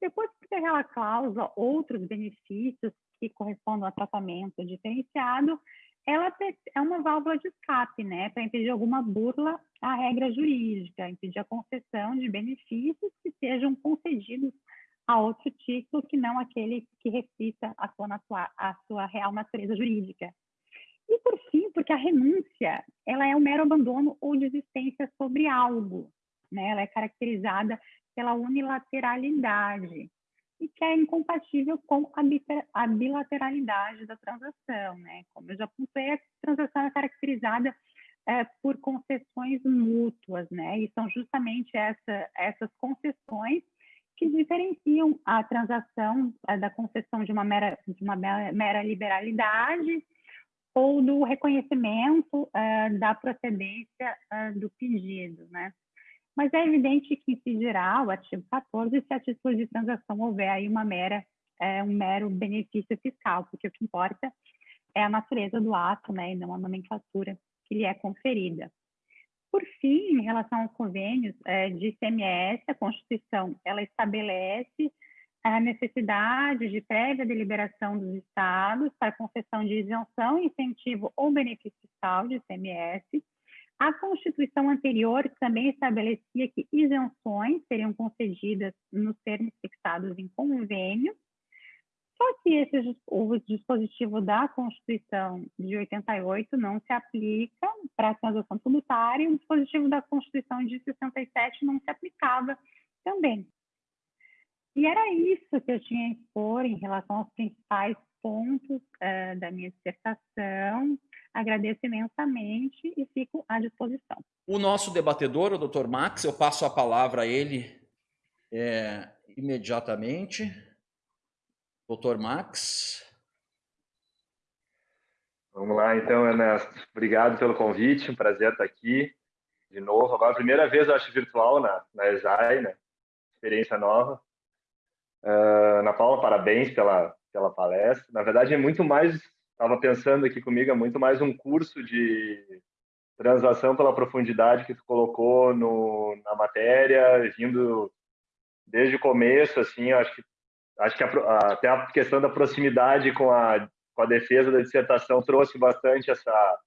Depois que tem aquela cláusula, outros benefícios que correspondem a tratamento diferenciado, ela é uma válvula de escape, né, para impedir alguma burla à regra jurídica, impedir a concessão de benefícios que sejam concedidos a outro título que não aquele que reflita a sua, a sua real natureza jurídica. E por fim, porque a renúncia, ela é um mero abandono ou desistência sobre algo, né? Ela é caracterizada pela unilateralidade e que é incompatível com a bilateralidade da transação, né? Como eu já apontei, a transação é caracterizada é, por concessões mútuas, né? E são justamente essa, essas concessões que diferenciam a transação é, da concessão de uma mera, de uma mera liberalidade ou do reconhecimento é, da procedência é, do pedido, né? Mas é evidente que incidirá o artigo 14 se a título de transação houver aí uma mera, é, um mero benefício fiscal, porque o que importa é a natureza do ato, né, e não a nomenclatura que lhe é conferida. Por fim, em relação aos convênios é, de ICMS, a Constituição ela estabelece a necessidade de prévia deliberação dos estados para concessão de isenção, incentivo ou benefício fiscal de ICMS, a Constituição anterior também estabelecia que isenções seriam concedidas nos termos fixados em convênio, só que esse, o dispositivo da Constituição de 88 não se aplica para a transação tributária e o dispositivo da Constituição de 67 não se aplicava também. E era isso que eu tinha a expor em relação aos principais pontos uh, da minha dissertação. Agradeço imensamente e fico à disposição. O nosso debatedor, o Dr. Max, eu passo a palavra a ele é, imediatamente. Dr. Max. Vamos lá, então, Ernesto. Obrigado pelo convite, um prazer estar aqui de novo. Agora, a primeira vez, eu acho, virtual na, na ESAI, né? Experiência nova. Uh, Ana Paula, parabéns pela, pela palestra. Na verdade, é muito mais estava pensando aqui comigo, é muito mais um curso de transação pela profundidade que tu colocou no, na matéria, vindo desde o começo, assim, acho que acho que a, até a questão da proximidade com a com a defesa da dissertação trouxe bastante essa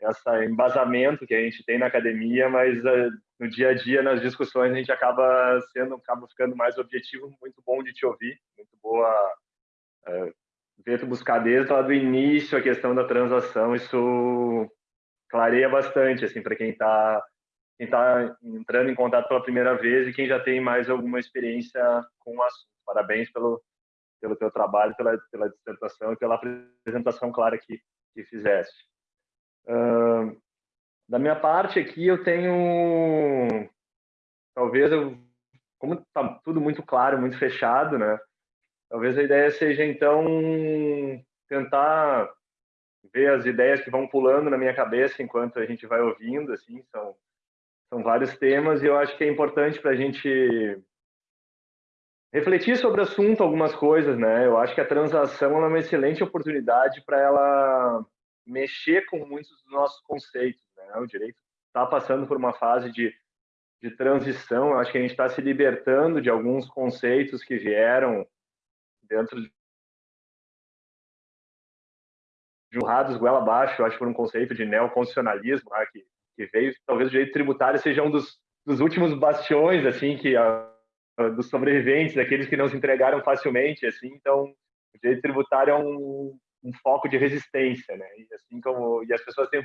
essa embasamento que a gente tem na academia, mas uh, no dia a dia nas discussões a gente acaba sendo acaba ficando mais objetivo, muito bom de te ouvir, muito boa ver buscar desde lá do início a questão da transação, isso clareia bastante assim para quem está quem está entrando em contato pela primeira vez e quem já tem mais alguma experiência com o assunto. Parabéns pelo pelo teu trabalho, pela pela dissertação e pela apresentação clara que que fizeste. Uh, da minha parte aqui eu tenho talvez eu como está tudo muito claro, muito fechado, né? Talvez a ideia seja, então, tentar ver as ideias que vão pulando na minha cabeça enquanto a gente vai ouvindo, assim, são, são vários temas e eu acho que é importante para a gente refletir sobre o assunto, algumas coisas, né? Eu acho que a transação é uma excelente oportunidade para ela mexer com muitos dos nossos conceitos, né? O direito está passando por uma fase de, de transição, eu acho que a gente está se libertando de alguns conceitos que vieram dentro de jurrados goela abaixo, acho por um conceito de neoconstitucionalismo né, que, que veio, talvez o direito tributário seja um dos, dos últimos bastiões, assim, que a, a, dos sobreviventes, daqueles que não se entregaram facilmente, assim, então o direito tributário é um, um foco de resistência, né, e assim como, e as pessoas têm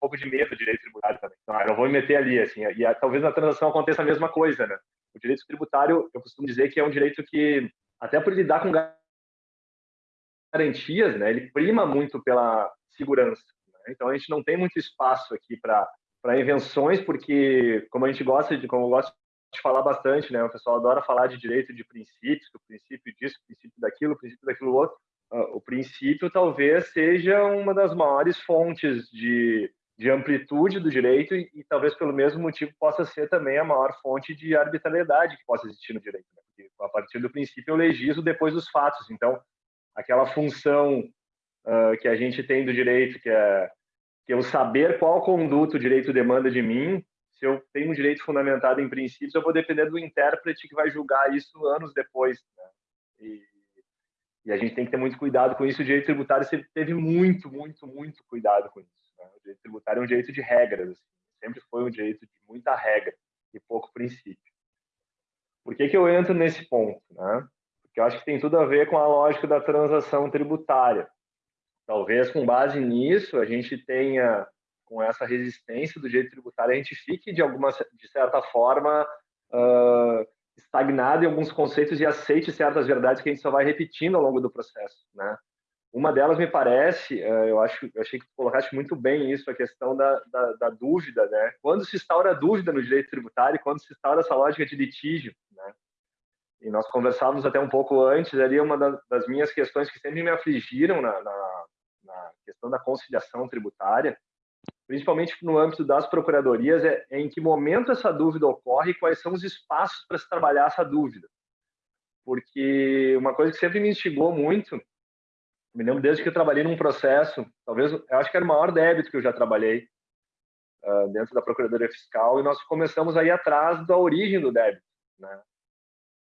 pouco de medo do direito tributário também, então, ah, eu não vou me meter ali, assim, e talvez na transação aconteça a mesma coisa, né, o direito tributário, eu costumo dizer que é um direito que, até por lidar com garantias, né, ele prima muito pela segurança. Né? Então a gente não tem muito espaço aqui para para invenções, porque como a gente gosta de, como eu gosto de falar bastante, né? O pessoal adora falar de direito de princípios, o princípio disso, o princípio daquilo, o princípio daquilo outro. Uh, o princípio talvez seja uma das maiores fontes de, de amplitude do direito e, e, talvez pelo mesmo motivo possa ser também a maior fonte de arbitrariedade que possa existir no direito. Né? Porque a partir do princípio eu legislo depois dos fatos. Então, aquela função uh, que a gente tem do direito, que é que eu saber qual conduto o direito demanda de mim, se eu tenho um direito fundamentado em princípios, eu vou depender do intérprete que vai julgar isso anos depois. Né? E, e, a gente tem que ter muito cuidado com isso. O direito tributário sempre teve muito, muito, muito cuidado com isso. Direito tributário é um direito de regras, assim. sempre foi um direito de muita regra e pouco princípio. Por que, que eu entro nesse ponto? Né? Porque eu acho que tem tudo a ver com a lógica da transação tributária. Talvez com base nisso a gente tenha, com essa resistência do direito tributário, a gente fique de alguma, de certa forma, uh, estagnado em alguns conceitos e aceite certas verdades que a gente só vai repetindo ao longo do processo, né? Uma delas me parece, eu acho, eu achei que tu colocaste muito bem isso, a questão da, da, da, dúvida, né? Quando se instaura a dúvida no direito tributário, quando se instaura essa lógica de litígio, né? E nós conversávamos até um pouco antes, ali uma das minhas questões que sempre me afligiram na, na, na questão da conciliação tributária, principalmente no âmbito das procuradorias, é, é em que momento essa dúvida ocorre e quais são os espaços para se trabalhar essa dúvida. Porque uma coisa que sempre me instigou muito, me lembro desde que eu trabalhei num processo, talvez, eu acho que era o maior débito que eu já trabalhei uh, dentro da Procuradoria Fiscal, e nós começamos a ir atrás da origem do débito, né?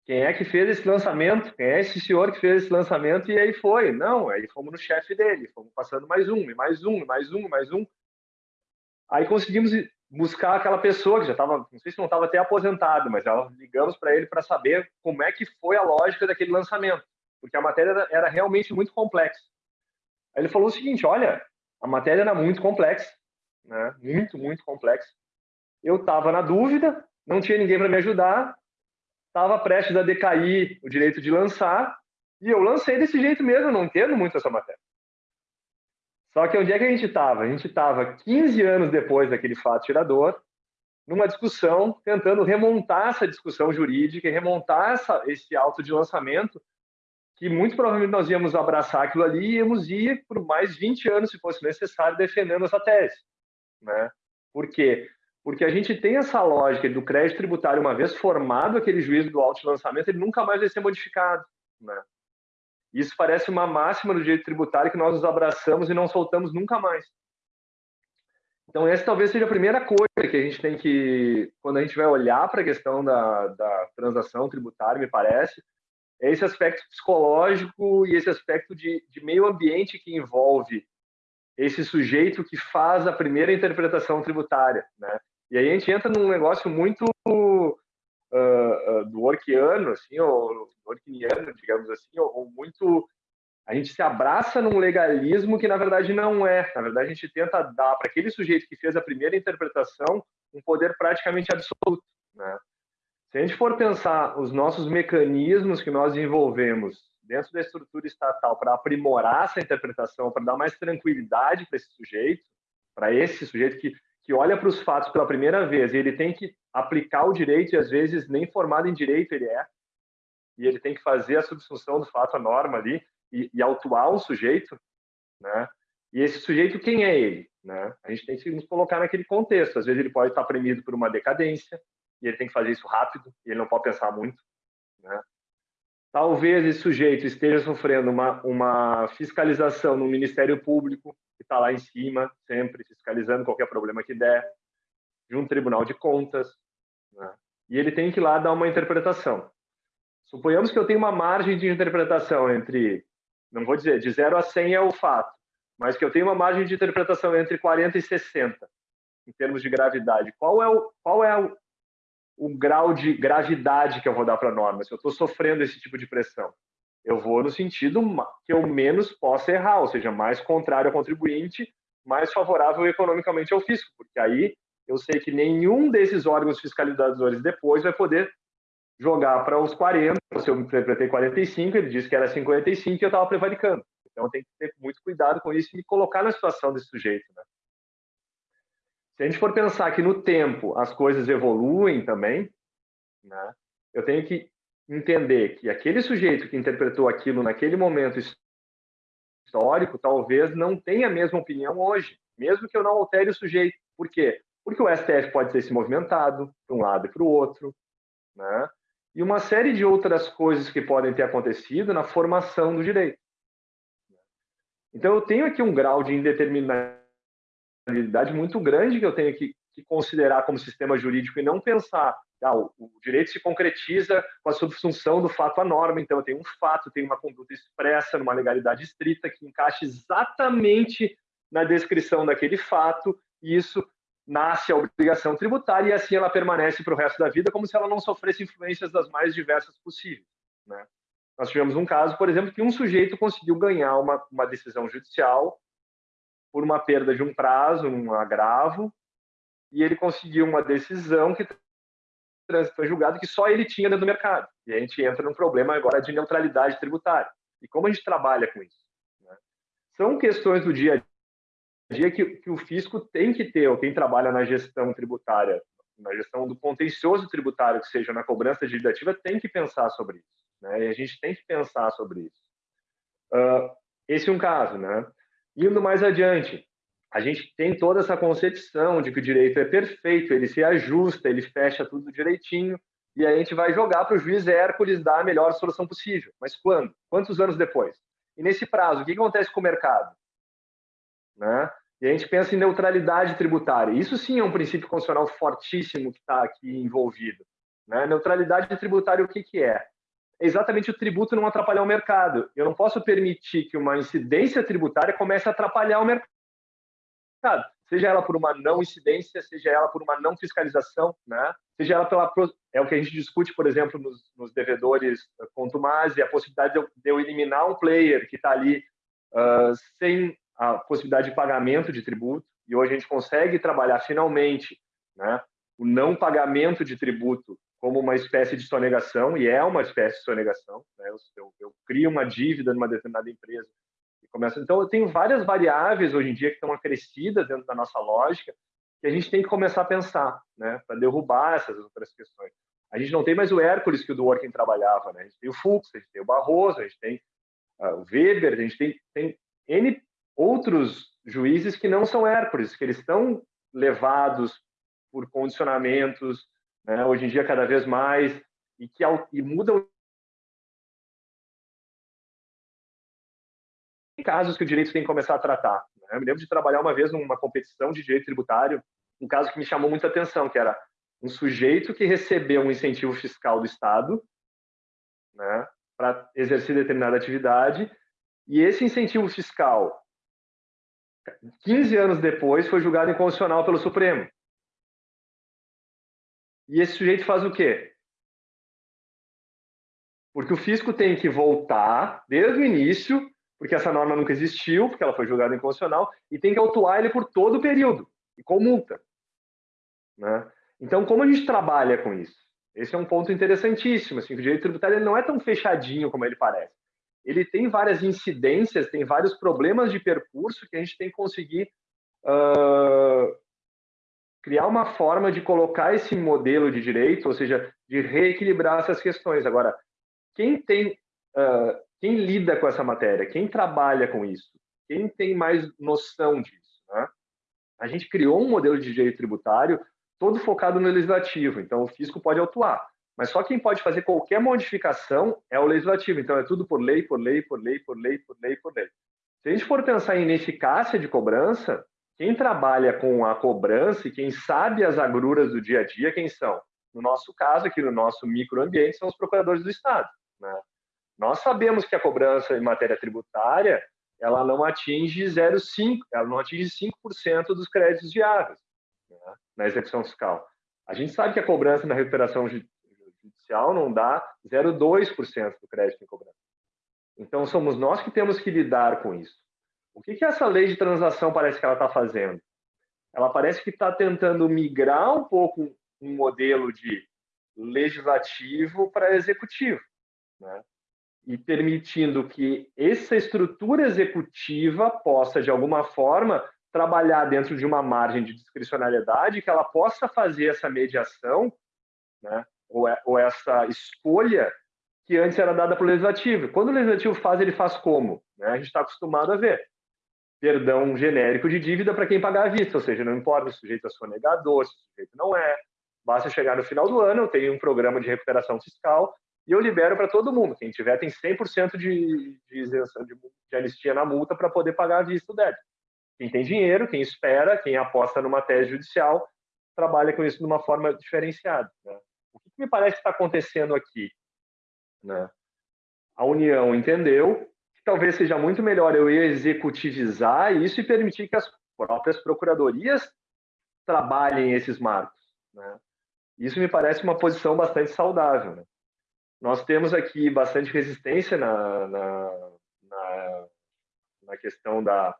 quem é que fez esse lançamento? Quem é esse senhor que fez esse lançamento? E aí foi. Não, aí fomos no chefe dele, fomos passando mais um, mais um, mais um, mais um. Aí conseguimos buscar aquela pessoa que já estava, não sei se não estava até aposentado, mas já ligamos para ele para saber como é que foi a lógica daquele lançamento, porque a matéria era, era realmente muito complexa. Aí ele falou o seguinte: olha, a matéria era muito complexa, né? Muito, muito complexa. Eu estava na dúvida, não tinha ninguém para me ajudar, estava prestes a decair o direito de lançar, e eu lancei desse jeito mesmo, não entendo muito essa matéria. Só que onde é que a gente estava? A gente estava 15 anos depois daquele fato tirador, numa discussão, tentando remontar essa discussão jurídica remontar essa, esse auto de lançamento, que muito provavelmente nós íamos abraçar aquilo ali e íamos ir por mais 20 anos, se fosse necessário, defendendo essa tese. Né? Por quê? porque a gente tem essa lógica do crédito tributário, uma vez formado aquele juízo do auto-lançamento, ele nunca mais vai ser modificado. Né? Isso parece uma máxima do direito tributário que nós nos abraçamos e não soltamos nunca mais. Então, essa talvez seja a primeira coisa que a gente tem que, quando a gente vai olhar para a questão da, da transação tributária, me parece, é esse aspecto psicológico e esse aspecto de, de meio ambiente que envolve esse sujeito que faz a primeira interpretação tributária, né? E aí a gente entra num negócio muito uh, uh, do workiano, assim, ou workiniano, digamos assim, ou, ou, muito... A gente se abraça num legalismo que, na verdade, não é. Na verdade, a gente tenta dar para aquele sujeito que fez a primeira interpretação um poder praticamente absoluto, né? Se a gente for pensar os nossos mecanismos que nós desenvolvemos dentro da estrutura estatal para aprimorar essa interpretação, para dar mais tranquilidade para esse sujeito, para esse sujeito que que olha para os fatos pela primeira vez e ele tem que aplicar o direito e às vezes nem formado em direito ele é e ele tem que fazer a subsunção do fato à norma ali e, e autuar um sujeito, né? E esse sujeito quem é ele, né? A gente tem que nos colocar naquele contexto. Às vezes ele pode estar premido por uma decadência e ele tem que fazer isso rápido e ele não pode pensar muito, né? Talvez esse sujeito esteja sofrendo uma, uma fiscalização no Ministério Público que está lá em cima, sempre fiscalizando qualquer problema que der, de um tribunal de contas, né? e ele tem que ir lá dar uma interpretação. Suponhamos que eu tenho uma margem de interpretação entre, não vou dizer, de 0 a 100 é o fato, mas que eu tenho uma margem de interpretação entre 40 e 60, em termos de gravidade. Qual é o, qual é o, grau de gravidade que eu vou dar para a norma? Se eu estou sofrendo esse tipo de pressão eu vou no sentido que eu menos possa errar, ou seja, mais contrário ao contribuinte, mais favorável economicamente ao fisco, porque aí eu sei que nenhum desses órgãos fiscalizadores depois vai poder jogar para os 40, se eu interpretei 45, ele disse que era 55 e eu estava prevaricando. Então tem que ter muito cuidado com isso e colocar na situação desse sujeito. Né? Se a gente for pensar que no tempo as coisas evoluem também, né, eu tenho que entender que aquele sujeito que interpretou aquilo naquele momento histórico talvez não tenha a mesma opinião hoje, mesmo que eu não altere o sujeito. Por quê? Porque o STF pode ter se movimentado para um lado e para o outro, né? e uma série de outras coisas que podem ter acontecido na formação do direito. Então, eu tenho aqui um grau de indeterminabilidade muito grande que eu tenho que, que considerar como sistema jurídico e não pensar ah, o, direito se concretiza com a subsunção do fato à norma. Então, eu tenho um fato, tenho uma conduta expressa numa legalidade estrita que encaixa exatamente na descrição daquele fato, e isso nasce a obrigação tributária e assim ela permanece para o resto da vida como se ela não sofresse influências das mais diversas possíveis. Né? Nós tivemos um caso, por exemplo, que um sujeito conseguiu ganhar uma, uma decisão judicial por uma perda de um prazo, um agravo, e ele conseguiu uma decisão que foi julgado que só ele tinha dentro do mercado. E a gente entra num problema agora de neutralidade tributária. E como a gente trabalha com isso? Né? São questões do dia a dia que, que o fisco tem que ter, ou quem trabalha na gestão tributária, na gestão do contencioso tributário, que seja na cobrança legislativa, tem que pensar sobre isso. Né? E a gente tem que pensar sobre isso. Uh, esse é um caso. Né? Indo mais adiante, a gente tem toda essa concepção de que o direito é perfeito, ele se ajusta, ele fecha tudo direitinho, e a gente vai jogar para o juiz Hércules dar a melhor solução possível. Mas quando? Quantos anos depois? E nesse prazo, o que acontece com o mercado? Né? E a gente pensa em neutralidade tributária. Isso sim é um princípio constitucional fortíssimo que está aqui envolvido. Né? Neutralidade tributária, o que, que é? É exatamente o tributo não atrapalhar o mercado. Eu não posso permitir que uma incidência tributária comece a atrapalhar o mercado. Seja ela por uma não incidência, seja ela por uma não fiscalização, né? seja ela pela. É o que a gente discute, por exemplo, nos, nos devedores contumazes, a possibilidade de eu, de eu, eliminar um player que está ali uh, sem a possibilidade de pagamento de tributo, e hoje a gente consegue trabalhar finalmente né, o não pagamento de tributo como uma espécie de sonegação, e é uma espécie de sonegação. Né? Eu, eu, eu, crio uma dívida numa determinada empresa e começo. Então, eu tenho várias variáveis hoje em dia que estão acrescidas dentro da nossa lógica que a gente tem que começar a pensar, né, para derrubar essas outras questões. A gente não tem mais o Hércules que o Dworkin trabalhava, né? A gente tem o Fux, a gente tem o Barroso, a gente tem uh, o Weber, a gente tem, tem N outros juízes que não são Hércules, que eles estão levados por condicionamentos, né, hoje em dia cada vez mais, e que e mudam casos que o direito tem que começar a tratar. Né? Eu me lembro de trabalhar uma vez numa competição de direito tributário, um caso que me chamou muita atenção, que era um sujeito que recebeu um incentivo fiscal do Estado né, para exercer determinada atividade, e esse incentivo fiscal 15 anos depois, foi julgado inconstitucional pelo Supremo. E esse sujeito faz o quê? Porque o fisco tem que voltar desde o início, porque essa norma nunca existiu, porque ela foi julgada inconstitucional, e tem que autuar ele por todo o período, e com multa. Né? Então, como a gente trabalha com isso? Esse é um ponto interessantíssimo. Assim, o direito tributário não é tão fechadinho como ele parece ele tem várias incidências, tem vários problemas de percurso que a gente tem que conseguir uh, criar uma forma de colocar esse modelo de direito, ou seja, de reequilibrar essas questões. Agora, quem tem, uh, quem lida com essa matéria, quem trabalha com isso, quem tem mais noção disso, né? A gente criou um modelo de direito tributário todo focado no legislativo, então o fisco pode atuar. Mas só quem pode fazer qualquer modificação é o legislativo. Então é tudo por lei, por lei, por lei, por lei, por lei, por lei. Se a gente for pensar em ineficácia de cobrança, quem trabalha com a cobrança e quem sabe as agruras do dia a dia, quem são? No nosso caso, aqui no nosso microambiente, são os procuradores do Estado. Né? Nós sabemos que a cobrança em matéria tributária ela não atinge 0,5%, ela não atinge 5% dos créditos viáveis né? na execução fiscal. A gente sabe que a cobrança na recuperação judicial não dá 0,2% do crédito em cobrança. Então, somos nós que temos que lidar com isso. O que, que essa lei de transação parece que ela está fazendo? Ela parece que está tentando migrar um pouco um modelo de legislativo para executivo, né? e permitindo que essa estrutura executiva possa, de alguma forma, trabalhar dentro de uma margem de discricionalidade que ela possa fazer essa mediação, né, ou, é, ou essa escolha que antes era dada pelo legislativo. Quando o legislativo faz, ele faz como? Né? A gente está acostumado a ver perdão genérico de dívida para quem pagar à vista, ou seja, não importa se o sujeito é sonegador, se o sujeito não é, basta chegar no final do ano, eu tenho um programa de recuperação fiscal e eu libero para todo mundo. Quem tiver tem 100% de, de isenção de, de anistia na multa para poder pagar a vista o débito. Quem tem dinheiro, quem espera, quem aposta numa tese judicial, trabalha com isso de uma forma diferenciada. Né? O que, me parece que está acontecendo aqui? Né? A União entendeu talvez seja muito melhor eu executivizar isso e permitir que as próprias procuradorias trabalhem esses marcos. Né? Isso me parece uma posição bastante saudável. Né? Nós temos aqui bastante resistência na, na, na, na questão da,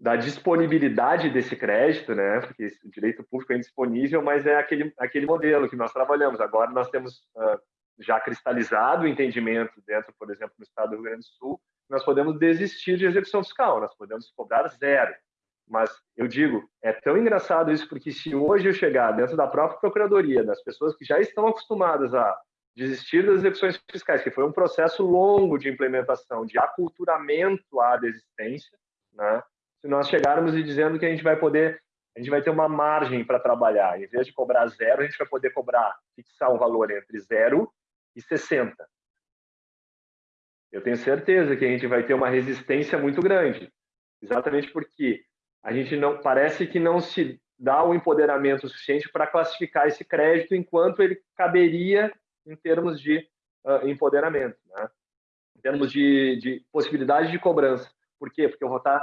da disponibilidade desse crédito, né? Porque o direito público é indisponível, mas é aquele aquele modelo que nós trabalhamos. Agora nós temos uh, já cristalizado o entendimento dentro, por exemplo, no Estado do Rio Grande do Sul, nós podemos desistir de execução fiscal, nós podemos cobrar zero. Mas eu digo, é tão engraçado isso porque se hoje eu chegar dentro da própria procuradoria, das pessoas que já estão acostumadas a desistir das execuções fiscais, que foi um processo longo de implementação, de aculturamento à desistência, né? Se nós chegarmos e dizendo que a gente vai poder, a gente vai ter uma margem para trabalhar, em vez de cobrar zero, a gente vai poder cobrar, fixar um valor entre zero 60. Eu tenho certeza que a gente vai ter uma resistência muito grande, exatamente porque a gente não parece que não se dá o empoderamento suficiente para classificar esse crédito enquanto ele caberia em termos de uh, empoderamento, né? em termos de, de, possibilidade de cobrança. Por quê? Porque eu vou estar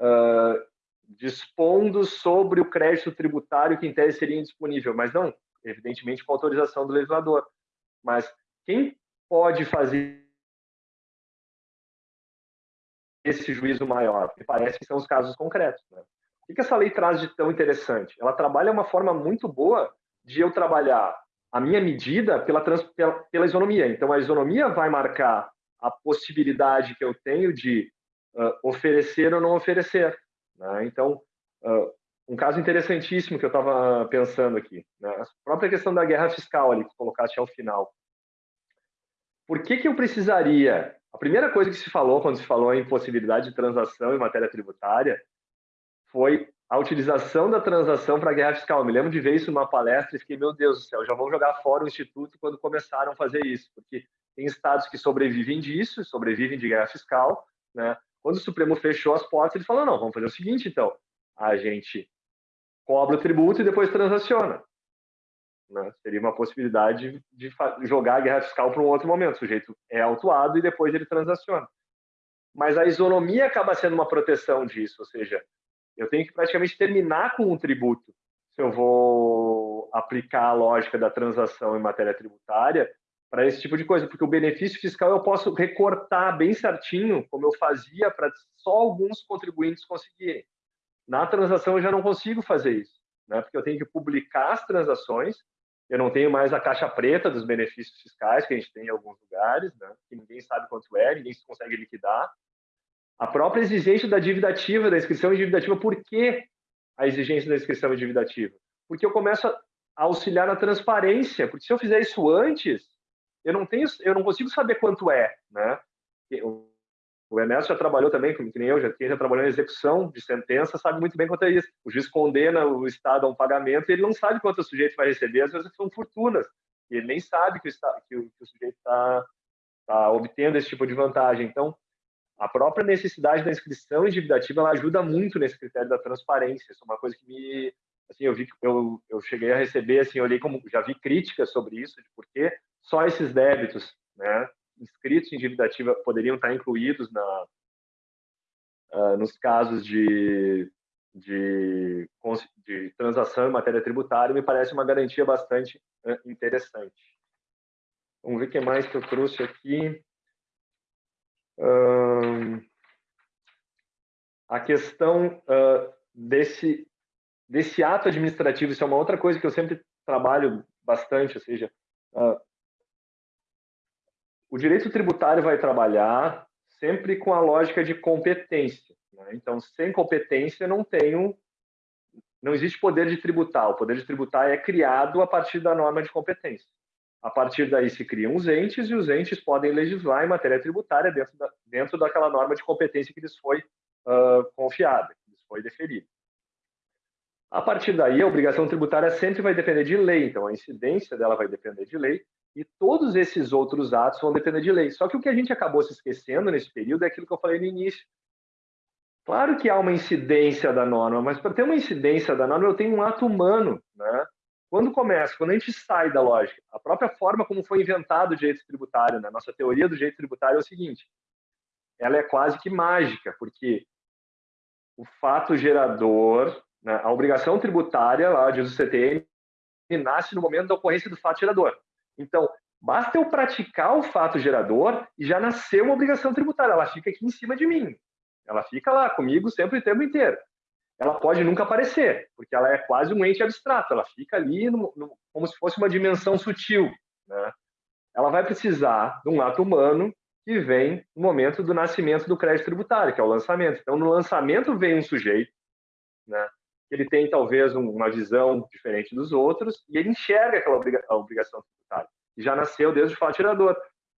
uh, dispondo sobre o crédito tributário que em tese seria indisponível, mas não, evidentemente com autorização do legislador. Mas quem pode fazer esse juízo maior? Me parece que são os casos concretos. Né? O que essa lei traz de tão interessante? Ela trabalha uma forma muito boa de eu trabalhar a minha medida pela, trans, pela, pela isonomia. Então, a isonomia vai marcar a possibilidade que eu tenho de uh, oferecer ou não oferecer. Né? Então, uh, um caso interessantíssimo que eu estava pensando aqui, né? a própria questão da guerra fiscal ali que colocaste ao final. Por que, que eu precisaria? A primeira coisa que se falou quando se falou em possibilidade de transação em matéria tributária foi a utilização da transação para a guerra fiscal. Eu me lembro de ver isso numa palestra e fiquei, meu Deus do céu, já vão jogar fora o Instituto quando começaram a fazer isso, porque tem estados que sobrevivem disso, sobrevivem de guerra fiscal. Né? Quando o Supremo fechou as portas, ele falou, não, vamos fazer o seguinte, então, a gente cobra o tributo e depois transaciona. Né? Seria uma possibilidade de jogar a guerra fiscal para um outro momento. O sujeito é autuado e depois ele transaciona. Mas a isonomia acaba sendo uma proteção disso, ou seja, eu tenho que praticamente terminar com um tributo se eu vou aplicar a lógica da transação em matéria tributária para esse tipo de coisa, porque o benefício fiscal eu posso recortar bem certinho, como eu fazia para só alguns contribuintes conseguirem. Na transação eu já não consigo fazer isso, né? porque eu tenho que publicar as transações, eu não tenho mais a caixa preta dos benefícios fiscais que a gente tem em alguns lugares, né? que ninguém sabe quanto é, ninguém consegue liquidar, a própria exigência da dívida ativa, da inscrição em dívida ativa, por que a exigência da inscrição em dívida ativa? Porque eu começo a auxiliar na transparência, porque se eu fizer isso antes, eu não tenho, eu não consigo saber quanto é, né? O Ernesto já trabalhou também, como que nem eu, já, quem já trabalhou em execução de sentença sabe muito bem quanto é isso. O juiz condena o Estado a um pagamento e ele não sabe quanto o sujeito vai receber, às vezes são fortunas. E ele nem sabe que o, que o, que o sujeito está tá obtendo esse tipo de vantagem. Então, a própria necessidade da inscrição em dívida ativa ela ajuda muito nesse critério da transparência. Isso é uma coisa que me assim eu vi eu, eu cheguei a receber assim olhei como já vi críticas sobre isso de por que só esses débitos né inscritos em dívida ativa poderiam estar incluídos na uh, nos casos de, de, de transação em matéria tributária me parece uma garantia bastante uh, interessante. Vamos ver o que mais que eu trouxe aqui. A questão uh, desse, desse ato administrativo, isso é uma outra coisa que eu sempre trabalho bastante, ou seja, uh, o direito tributário vai trabalhar sempre com a lógica de competência. Né? Então, sem competência não tenho, não existe poder de tributar. O poder de tributar é criado a partir da norma de competência. A partir daí se criam os entes e os entes podem legislar em matéria tributária dentro, da, dentro daquela norma de competência que lhes foi uh, confiada, que lhes foi deferida. A partir daí, a obrigação tributária sempre vai depender de lei, então a incidência dela vai depender de lei, e todos esses outros atos vão depender de lei. Só que o que a gente acabou se esquecendo nesse período é aquilo que eu falei no início. Claro que há uma incidência da norma, mas para ter uma incidência da norma, eu tenho um ato humano, né? Quando começa, quando a gente sai da lógica, a própria forma como foi inventado o direito tributário, né? nossa teoria do direito tributário é o seguinte: ela é quase que mágica, porque o fato gerador, né? a obrigação tributária, lá diz o CTN, nasce no momento da ocorrência do fato gerador. Então, basta eu praticar o fato gerador e já nasceu uma obrigação tributária, ela fica aqui em cima de mim. Ela fica lá comigo sempre o tempo inteiro ela pode nunca aparecer, porque ela é quase um ente abstrato, ela fica ali no, no, como se fosse uma dimensão sutil. Né? Ela vai precisar de um ato humano que vem no momento do nascimento do crédito tributário, que é o lançamento. Então, no lançamento vem um sujeito, né? Ele tem talvez uma visão diferente dos outros e ele enxerga aquela obrigação tributária. Já nasceu desde o fato tirador.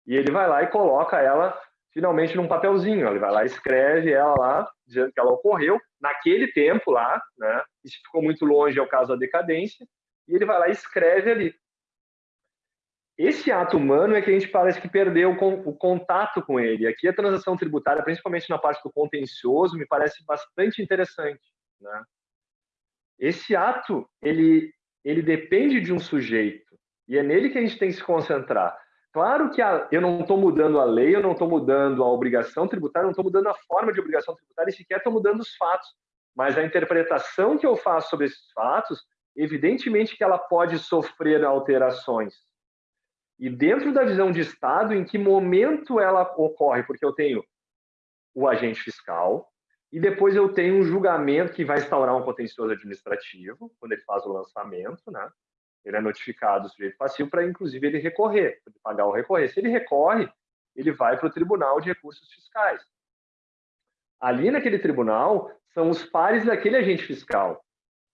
E ele vai lá e coloca ela finalmente num papelzinho. Ele vai lá, escreve ela lá, dizendo que ela ocorreu naquele tempo lá, né? E se ficou muito longe é o caso da decadência, e ele vai lá e escreve ali. Esse ato humano é que a gente parece que perdeu o contato com ele. Aqui a transação tributária, principalmente na parte do contencioso, me parece bastante interessante, né? Esse ato, ele ele depende de um sujeito, e é nele que a gente tem que se concentrar. Claro que a, eu não estou mudando a lei, eu não estou mudando a obrigação tributária, não estou mudando a forma de obrigação tributária, sequer estou mudando os fatos. Mas a interpretação que eu faço sobre esses fatos, evidentemente que ela pode sofrer alterações. E dentro da visão de Estado, em que momento ela ocorre? Porque eu tenho o agente fiscal, e depois eu tenho um julgamento que vai instaurar um contencioso administrativo, quando ele faz o lançamento, né? ele é notificado o sujeito passivo para, inclusive, ele recorrer, pagar o recorrer. Se ele recorre, ele vai para o Tribunal de Recursos Fiscais. Ali naquele tribunal são os pares daquele agente fiscal.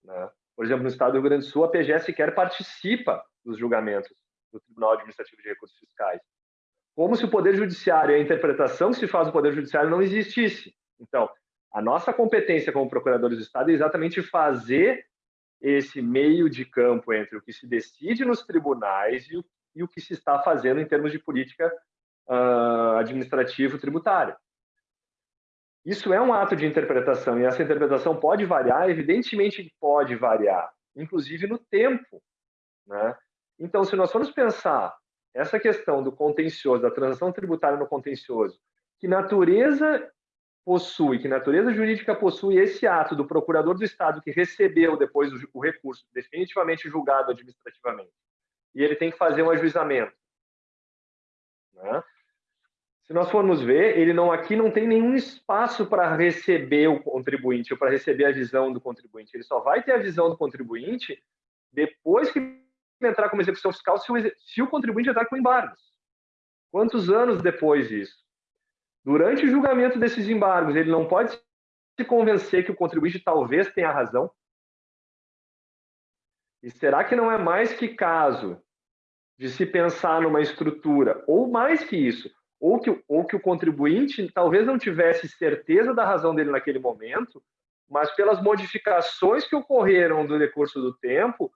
Né? Por exemplo, no estado do Rio Grande do Sul, a PGE sequer participa dos julgamentos do Tribunal Administrativo de Recursos Fiscais. Como se o Poder Judiciário e a interpretação que se faz do Poder Judiciário não existisse. Então, a nossa competência como procuradores do Estado é exatamente fazer esse meio de campo entre o que se decide nos tribunais e o, e o que se está fazendo em termos de política uh, administrativo-tributária. Isso é um ato de interpretação e essa interpretação pode variar, evidentemente pode variar, inclusive no tempo. Né? Então, se nós formos pensar essa questão do contencioso, da transação tributária no contencioso, que natureza possui, que natureza jurídica possui esse ato do procurador do Estado que recebeu depois o, recurso definitivamente julgado administrativamente, e ele tem que fazer um ajuizamento. Né? Se nós formos ver, ele não aqui não tem nenhum espaço para receber o contribuinte ou para receber a visão do contribuinte. Ele só vai ter a visão do contribuinte depois que entrar como execução fiscal, se o, se o contribuinte entrar com embargos. Quantos anos depois disso? Durante o julgamento desses embargos, ele não pode se convencer que o contribuinte talvez tenha razão? E será que não é mais que caso de se pensar numa estrutura, ou mais que isso, ou que, ou que o contribuinte talvez não tivesse certeza da razão dele naquele momento, mas pelas modificações que ocorreram no decurso do tempo,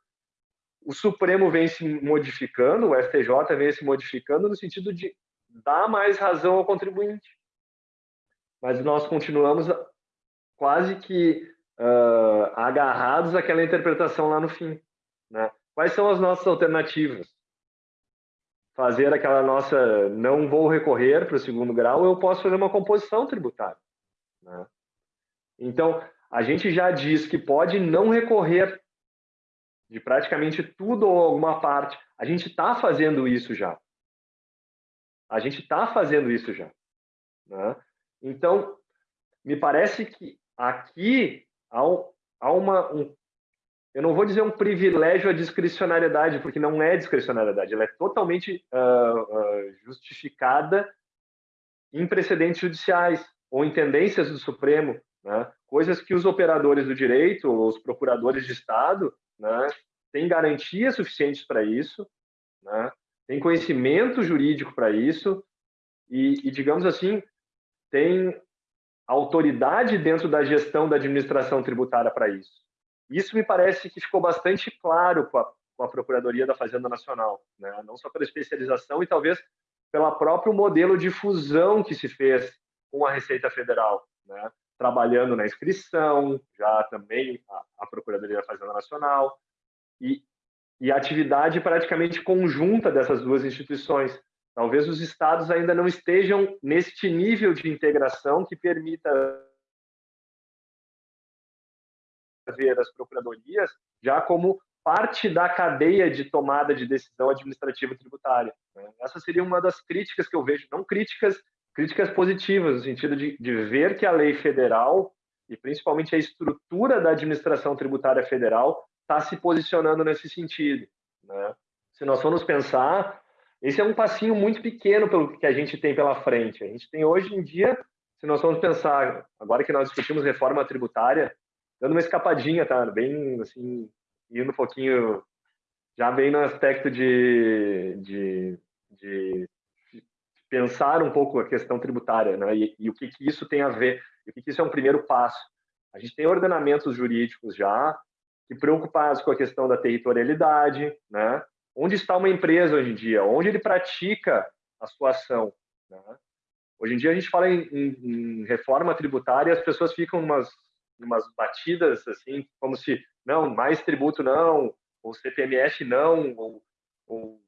o Supremo vem se modificando, o STJ vem se modificando no sentido de dar mais razão ao contribuinte mas nós continuamos quase que uh, agarrados àquela interpretação lá no fim. Né? Quais são as nossas alternativas? Fazer aquela nossa não vou recorrer para o segundo grau, eu posso fazer uma composição tributária. Né? Então, a gente já diz que pode não recorrer de praticamente tudo ou alguma parte. A gente está fazendo isso já. A gente está fazendo isso já. Né? Então, me parece que aqui há, há uma. Um, eu não vou dizer um privilégio à discricionariedade, porque não é discricionariedade, ela é totalmente uh, uh, justificada em precedentes judiciais ou em tendências do Supremo. né? coisas que os operadores do direito, os procuradores de Estado, né, têm garantias suficientes para isso, né, têm conhecimento jurídico para isso, e, e, digamos assim, tem autoridade dentro da gestão da administração tributária para isso. Isso me parece que ficou bastante claro com a, com a Procuradoria da Fazenda Nacional, né? não só pela especialização e talvez pelo próprio modelo de fusão que se fez com a Receita Federal, né? trabalhando na inscrição, já também a, a Procuradoria da Fazenda Nacional, e, e a atividade praticamente conjunta dessas duas instituições. Talvez os estados ainda não estejam neste nível de integração que permita ver as procuradorias já como parte da cadeia de tomada de decisão administrativa tributária. Né? Essa seria uma das críticas que eu vejo, não críticas, críticas positivas, no sentido de, de ver que a lei federal e principalmente a estrutura da administração tributária federal está se posicionando nesse sentido. Né? Se nós formos pensar, esse é um passinho muito pequeno pelo que a gente tem pela frente. A gente tem hoje em dia, se nós formos pensar, agora que nós discutimos reforma tributária, dando uma escapadinha, tá? Bem, assim, indo um pouquinho, já bem no aspecto de, de, de pensar um pouco a questão tributária, né? E, e o que, que isso tem a ver, e o que, que isso é um primeiro passo. A gente tem ordenamentos jurídicos já que preocupados com a questão da territorialidade, né? Onde está uma empresa hoje em dia? Onde ele pratica a sua ação? Né? Hoje em dia a gente fala em, em, em reforma tributária e as pessoas ficam umas umas batidas assim, como se não, mais tributo não, ou CPMF não, ou, ou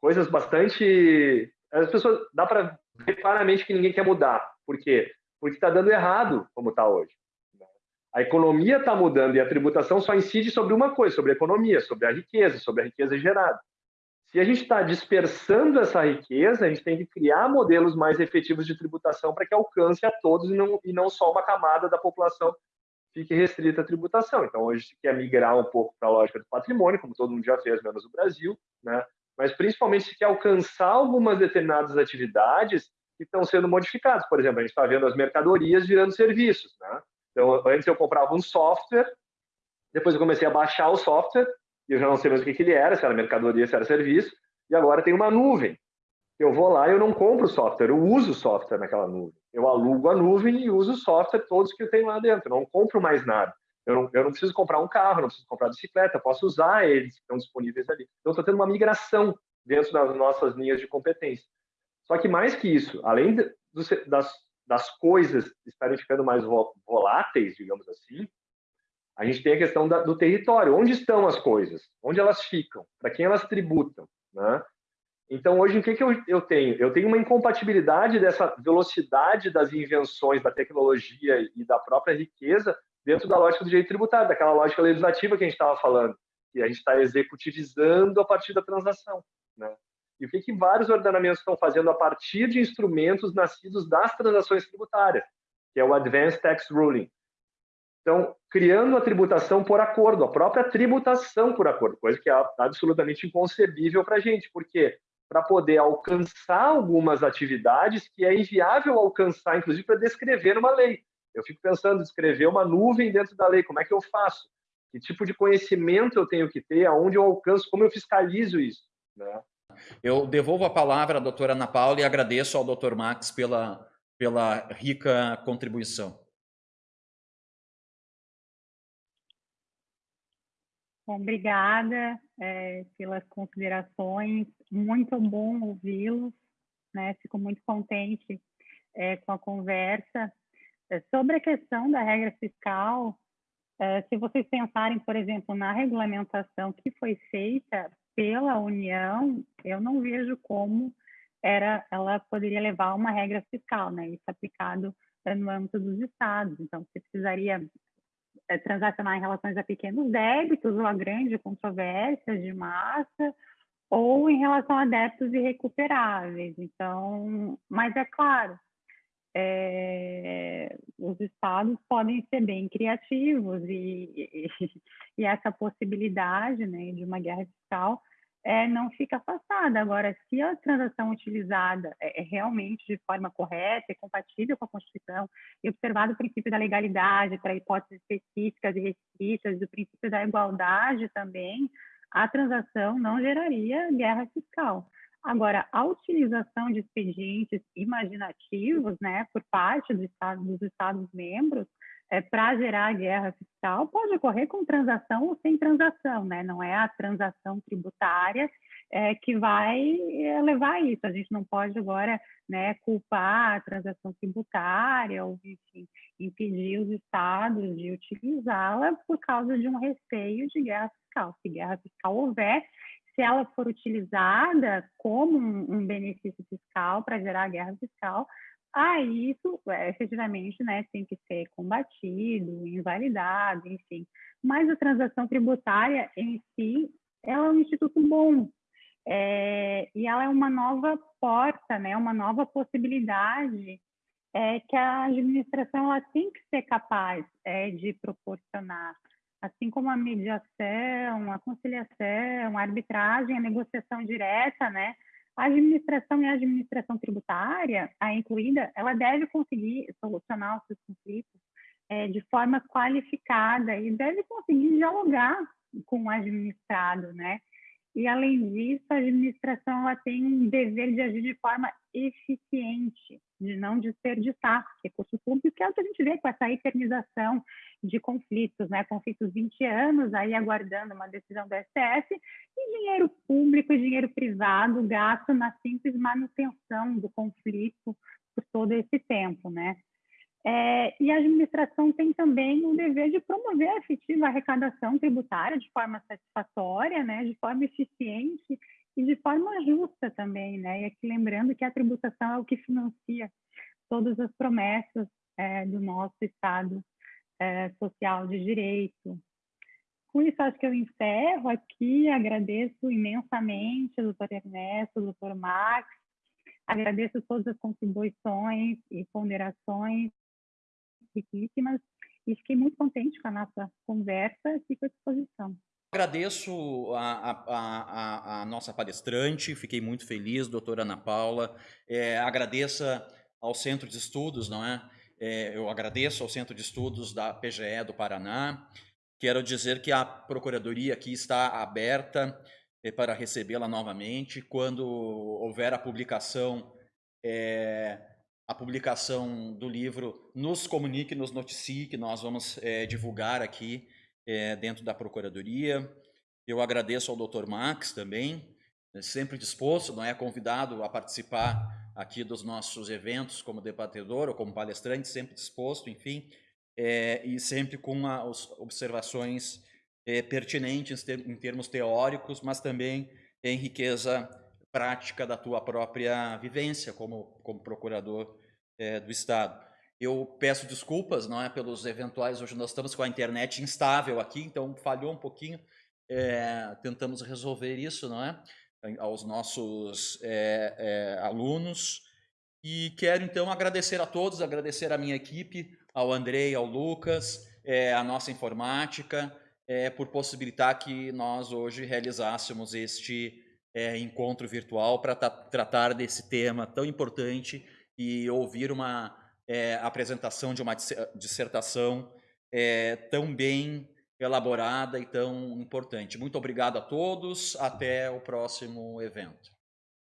coisas bastante. As pessoas dá para ver claramente que ninguém quer mudar. Por quê? Porque está dando errado como está hoje. A economia está mudando e a tributação só incide sobre uma coisa, sobre a economia, sobre a riqueza, sobre a riqueza gerada. Se a gente está dispersando essa riqueza, a gente tem que criar modelos mais efetivos de tributação para que alcance a todos e não, e não só uma camada da população fique restrita à tributação. Então, hoje se quer migrar um pouco para a lógica do patrimônio, como todo mundo já fez, menos o Brasil, né? mas principalmente se quer alcançar algumas determinadas atividades que estão sendo modificadas. Por exemplo, a gente está vendo as mercadorias virando serviços. Né? Então, antes eu comprava um software, depois eu comecei a baixar o software, e eu já não sei mais o que, que ele era, se era mercadoria, se era serviço, e agora tem uma nuvem. Eu vou lá e eu não compro software, eu uso o software naquela nuvem. Eu alugo a nuvem e uso o software todos que eu tenho lá dentro. Eu não compro mais nada. Eu não, eu não preciso comprar um carro, não preciso comprar bicicleta, posso usar eles que estão disponíveis ali. Então, estou tendo uma migração dentro das nossas linhas de competência. Só que mais que isso, além de, das, das coisas estarem ficando mais voláteis, digamos assim, a gente tem a questão da, do território. Onde estão as coisas? Onde elas ficam? Para quem elas tributam? Né? Então, hoje, o que, que eu, eu tenho? Eu tenho uma incompatibilidade dessa velocidade das invenções, da tecnologia e da própria riqueza dentro da lógica do direito tributário, daquela lógica legislativa que a gente estava falando, que a gente está executivizando a partir da transação. Né? E o que, que vários ordenamentos estão fazendo a partir de instrumentos nascidos das transações tributárias, que é o Advanced Tax Ruling. Então, criando a tributação por acordo, a própria tributação por acordo, coisa que é absolutamente inconcebível para a gente, porque para poder alcançar algumas atividades que é inviável alcançar, inclusive para descrever uma lei. Eu fico pensando, descrever uma nuvem dentro da lei, como é que eu faço? Que tipo de conhecimento eu tenho que ter? Aonde eu alcanço? Como eu fiscalizo isso? Né? Eu devolvo a palavra à doutora Ana Paula e agradeço ao doutor Max pela, pela rica contribuição. Obrigada é, pelas considerações, muito bom ouvi-los, né? Fico muito contente é, com a conversa. É, sobre a questão da regra fiscal, é, se vocês pensarem, por exemplo, na regulamentação que foi feita pela União, eu não vejo como era, ela poderia levar uma regra fiscal, né? Isso aplicado no âmbito dos estados. Então, você precisaria é, transacionar em relações a pequenos débitos ou a grandes controvérsias de massa, ou em relação a débitos irrecuperáveis. Então, mas é claro, é, os estados podem ser bem criativos e, e, e essa possibilidade né, de uma guerra fiscal é, não fica afastada. Agora, se a transação utilizada é, é, realmente de forma correta e compatível com a Constituição, e observado o princípio da legalidade para hipóteses específicas e restritas, o princípio da igualdade também, a transação não geraria guerra fiscal. Agora, a utilização de expedientes imaginativos, né, por parte do estado, dos Estados-membros, é, para gerar guerra fiscal pode ocorrer com transação ou sem transação, né? Não é a transação tributária é, que vai é, levar a isso. A gente não pode agora né, culpar a transação tributária ou, enfim, impedir os estados de utilizá-la por causa de um receio de guerra fiscal. Se guerra fiscal houver, se ela for utilizada como um, um benefício fiscal para gerar guerra fiscal, aí isso é, efetivamente né, tem que ser combatido, invalidado, enfim. Mas a transação tributária em si, ela é um instituto bom, é, e ela é uma nova porta, né, uma nova possibilidade é, que a administração ela tem que ser capaz é, de proporcionar. Assim como a mediação, a conciliação, a arbitragem, a negociação direta, né, a administração e a administração tributária, a incluída, ela deve conseguir solucionar os seus conflitos é, de forma qualificada e deve conseguir dialogar com o administrado, né? E, além disso, a administração ela tem um dever de agir de forma eficiente, de não desperdiçar recursos públicos, que é o que a gente vê com essa eternização de conflitos, né? Conflitos 20 anos aí aguardando uma decisão do STF e dinheiro público e dinheiro privado gasto na simples manutenção do conflito por todo esse tempo, né? É, e a administração tem também o dever de promover a efetiva arrecadação tributária de forma satisfatória, né, de forma eficiente e de forma justa também, né? E aqui lembrando que a tributação é o que financia todas as promessas é, do nosso Estado é, social de direito. Com isso, acho que eu encerro aqui, agradeço imensamente ao doutor Ernesto, ao doutor Max, agradeço todas as contribuições e ponderações riquíssimas e fiquei muito contente com a nossa conversa e fico à disposição. Agradeço a, a, a, a, nossa palestrante, fiquei muito feliz, doutora Ana Paula. É, agradeça ao Centro de Estudos, não é? é? Eu agradeço ao Centro de Estudos da PGE do Paraná. Quero dizer que a Procuradoria aqui está aberta é, para recebê-la novamente. Quando houver a publicação é, a publicação do livro, nos comunique, nos noticie, que nós vamos é, divulgar aqui é, dentro da Procuradoria. Eu agradeço ao Dr. Max também, é sempre disposto, não é convidado a participar aqui dos nossos eventos como debatedor ou como palestrante, sempre disposto, enfim, é, e sempre com as observações pertinentes em termos teóricos, mas também em riqueza prática da tua própria vivência como, como procurador é, do Estado. Eu peço desculpas, não é, pelos eventuais. Hoje nós estamos com a internet instável aqui, então falhou um pouquinho. É, tentamos resolver isso, não é, aos nossos é, alunos. E quero então agradecer a todos, agradecer a minha equipe, ao Andrei, ao Lucas, a nossa informática, por possibilitar que nós hoje realizássemos este é, encontro virtual para tratar desse tema tão importante e ouvir uma é, apresentação de uma dissertação é, tão bem elaborada e tão importante. Muito obrigado a todos, até o próximo evento.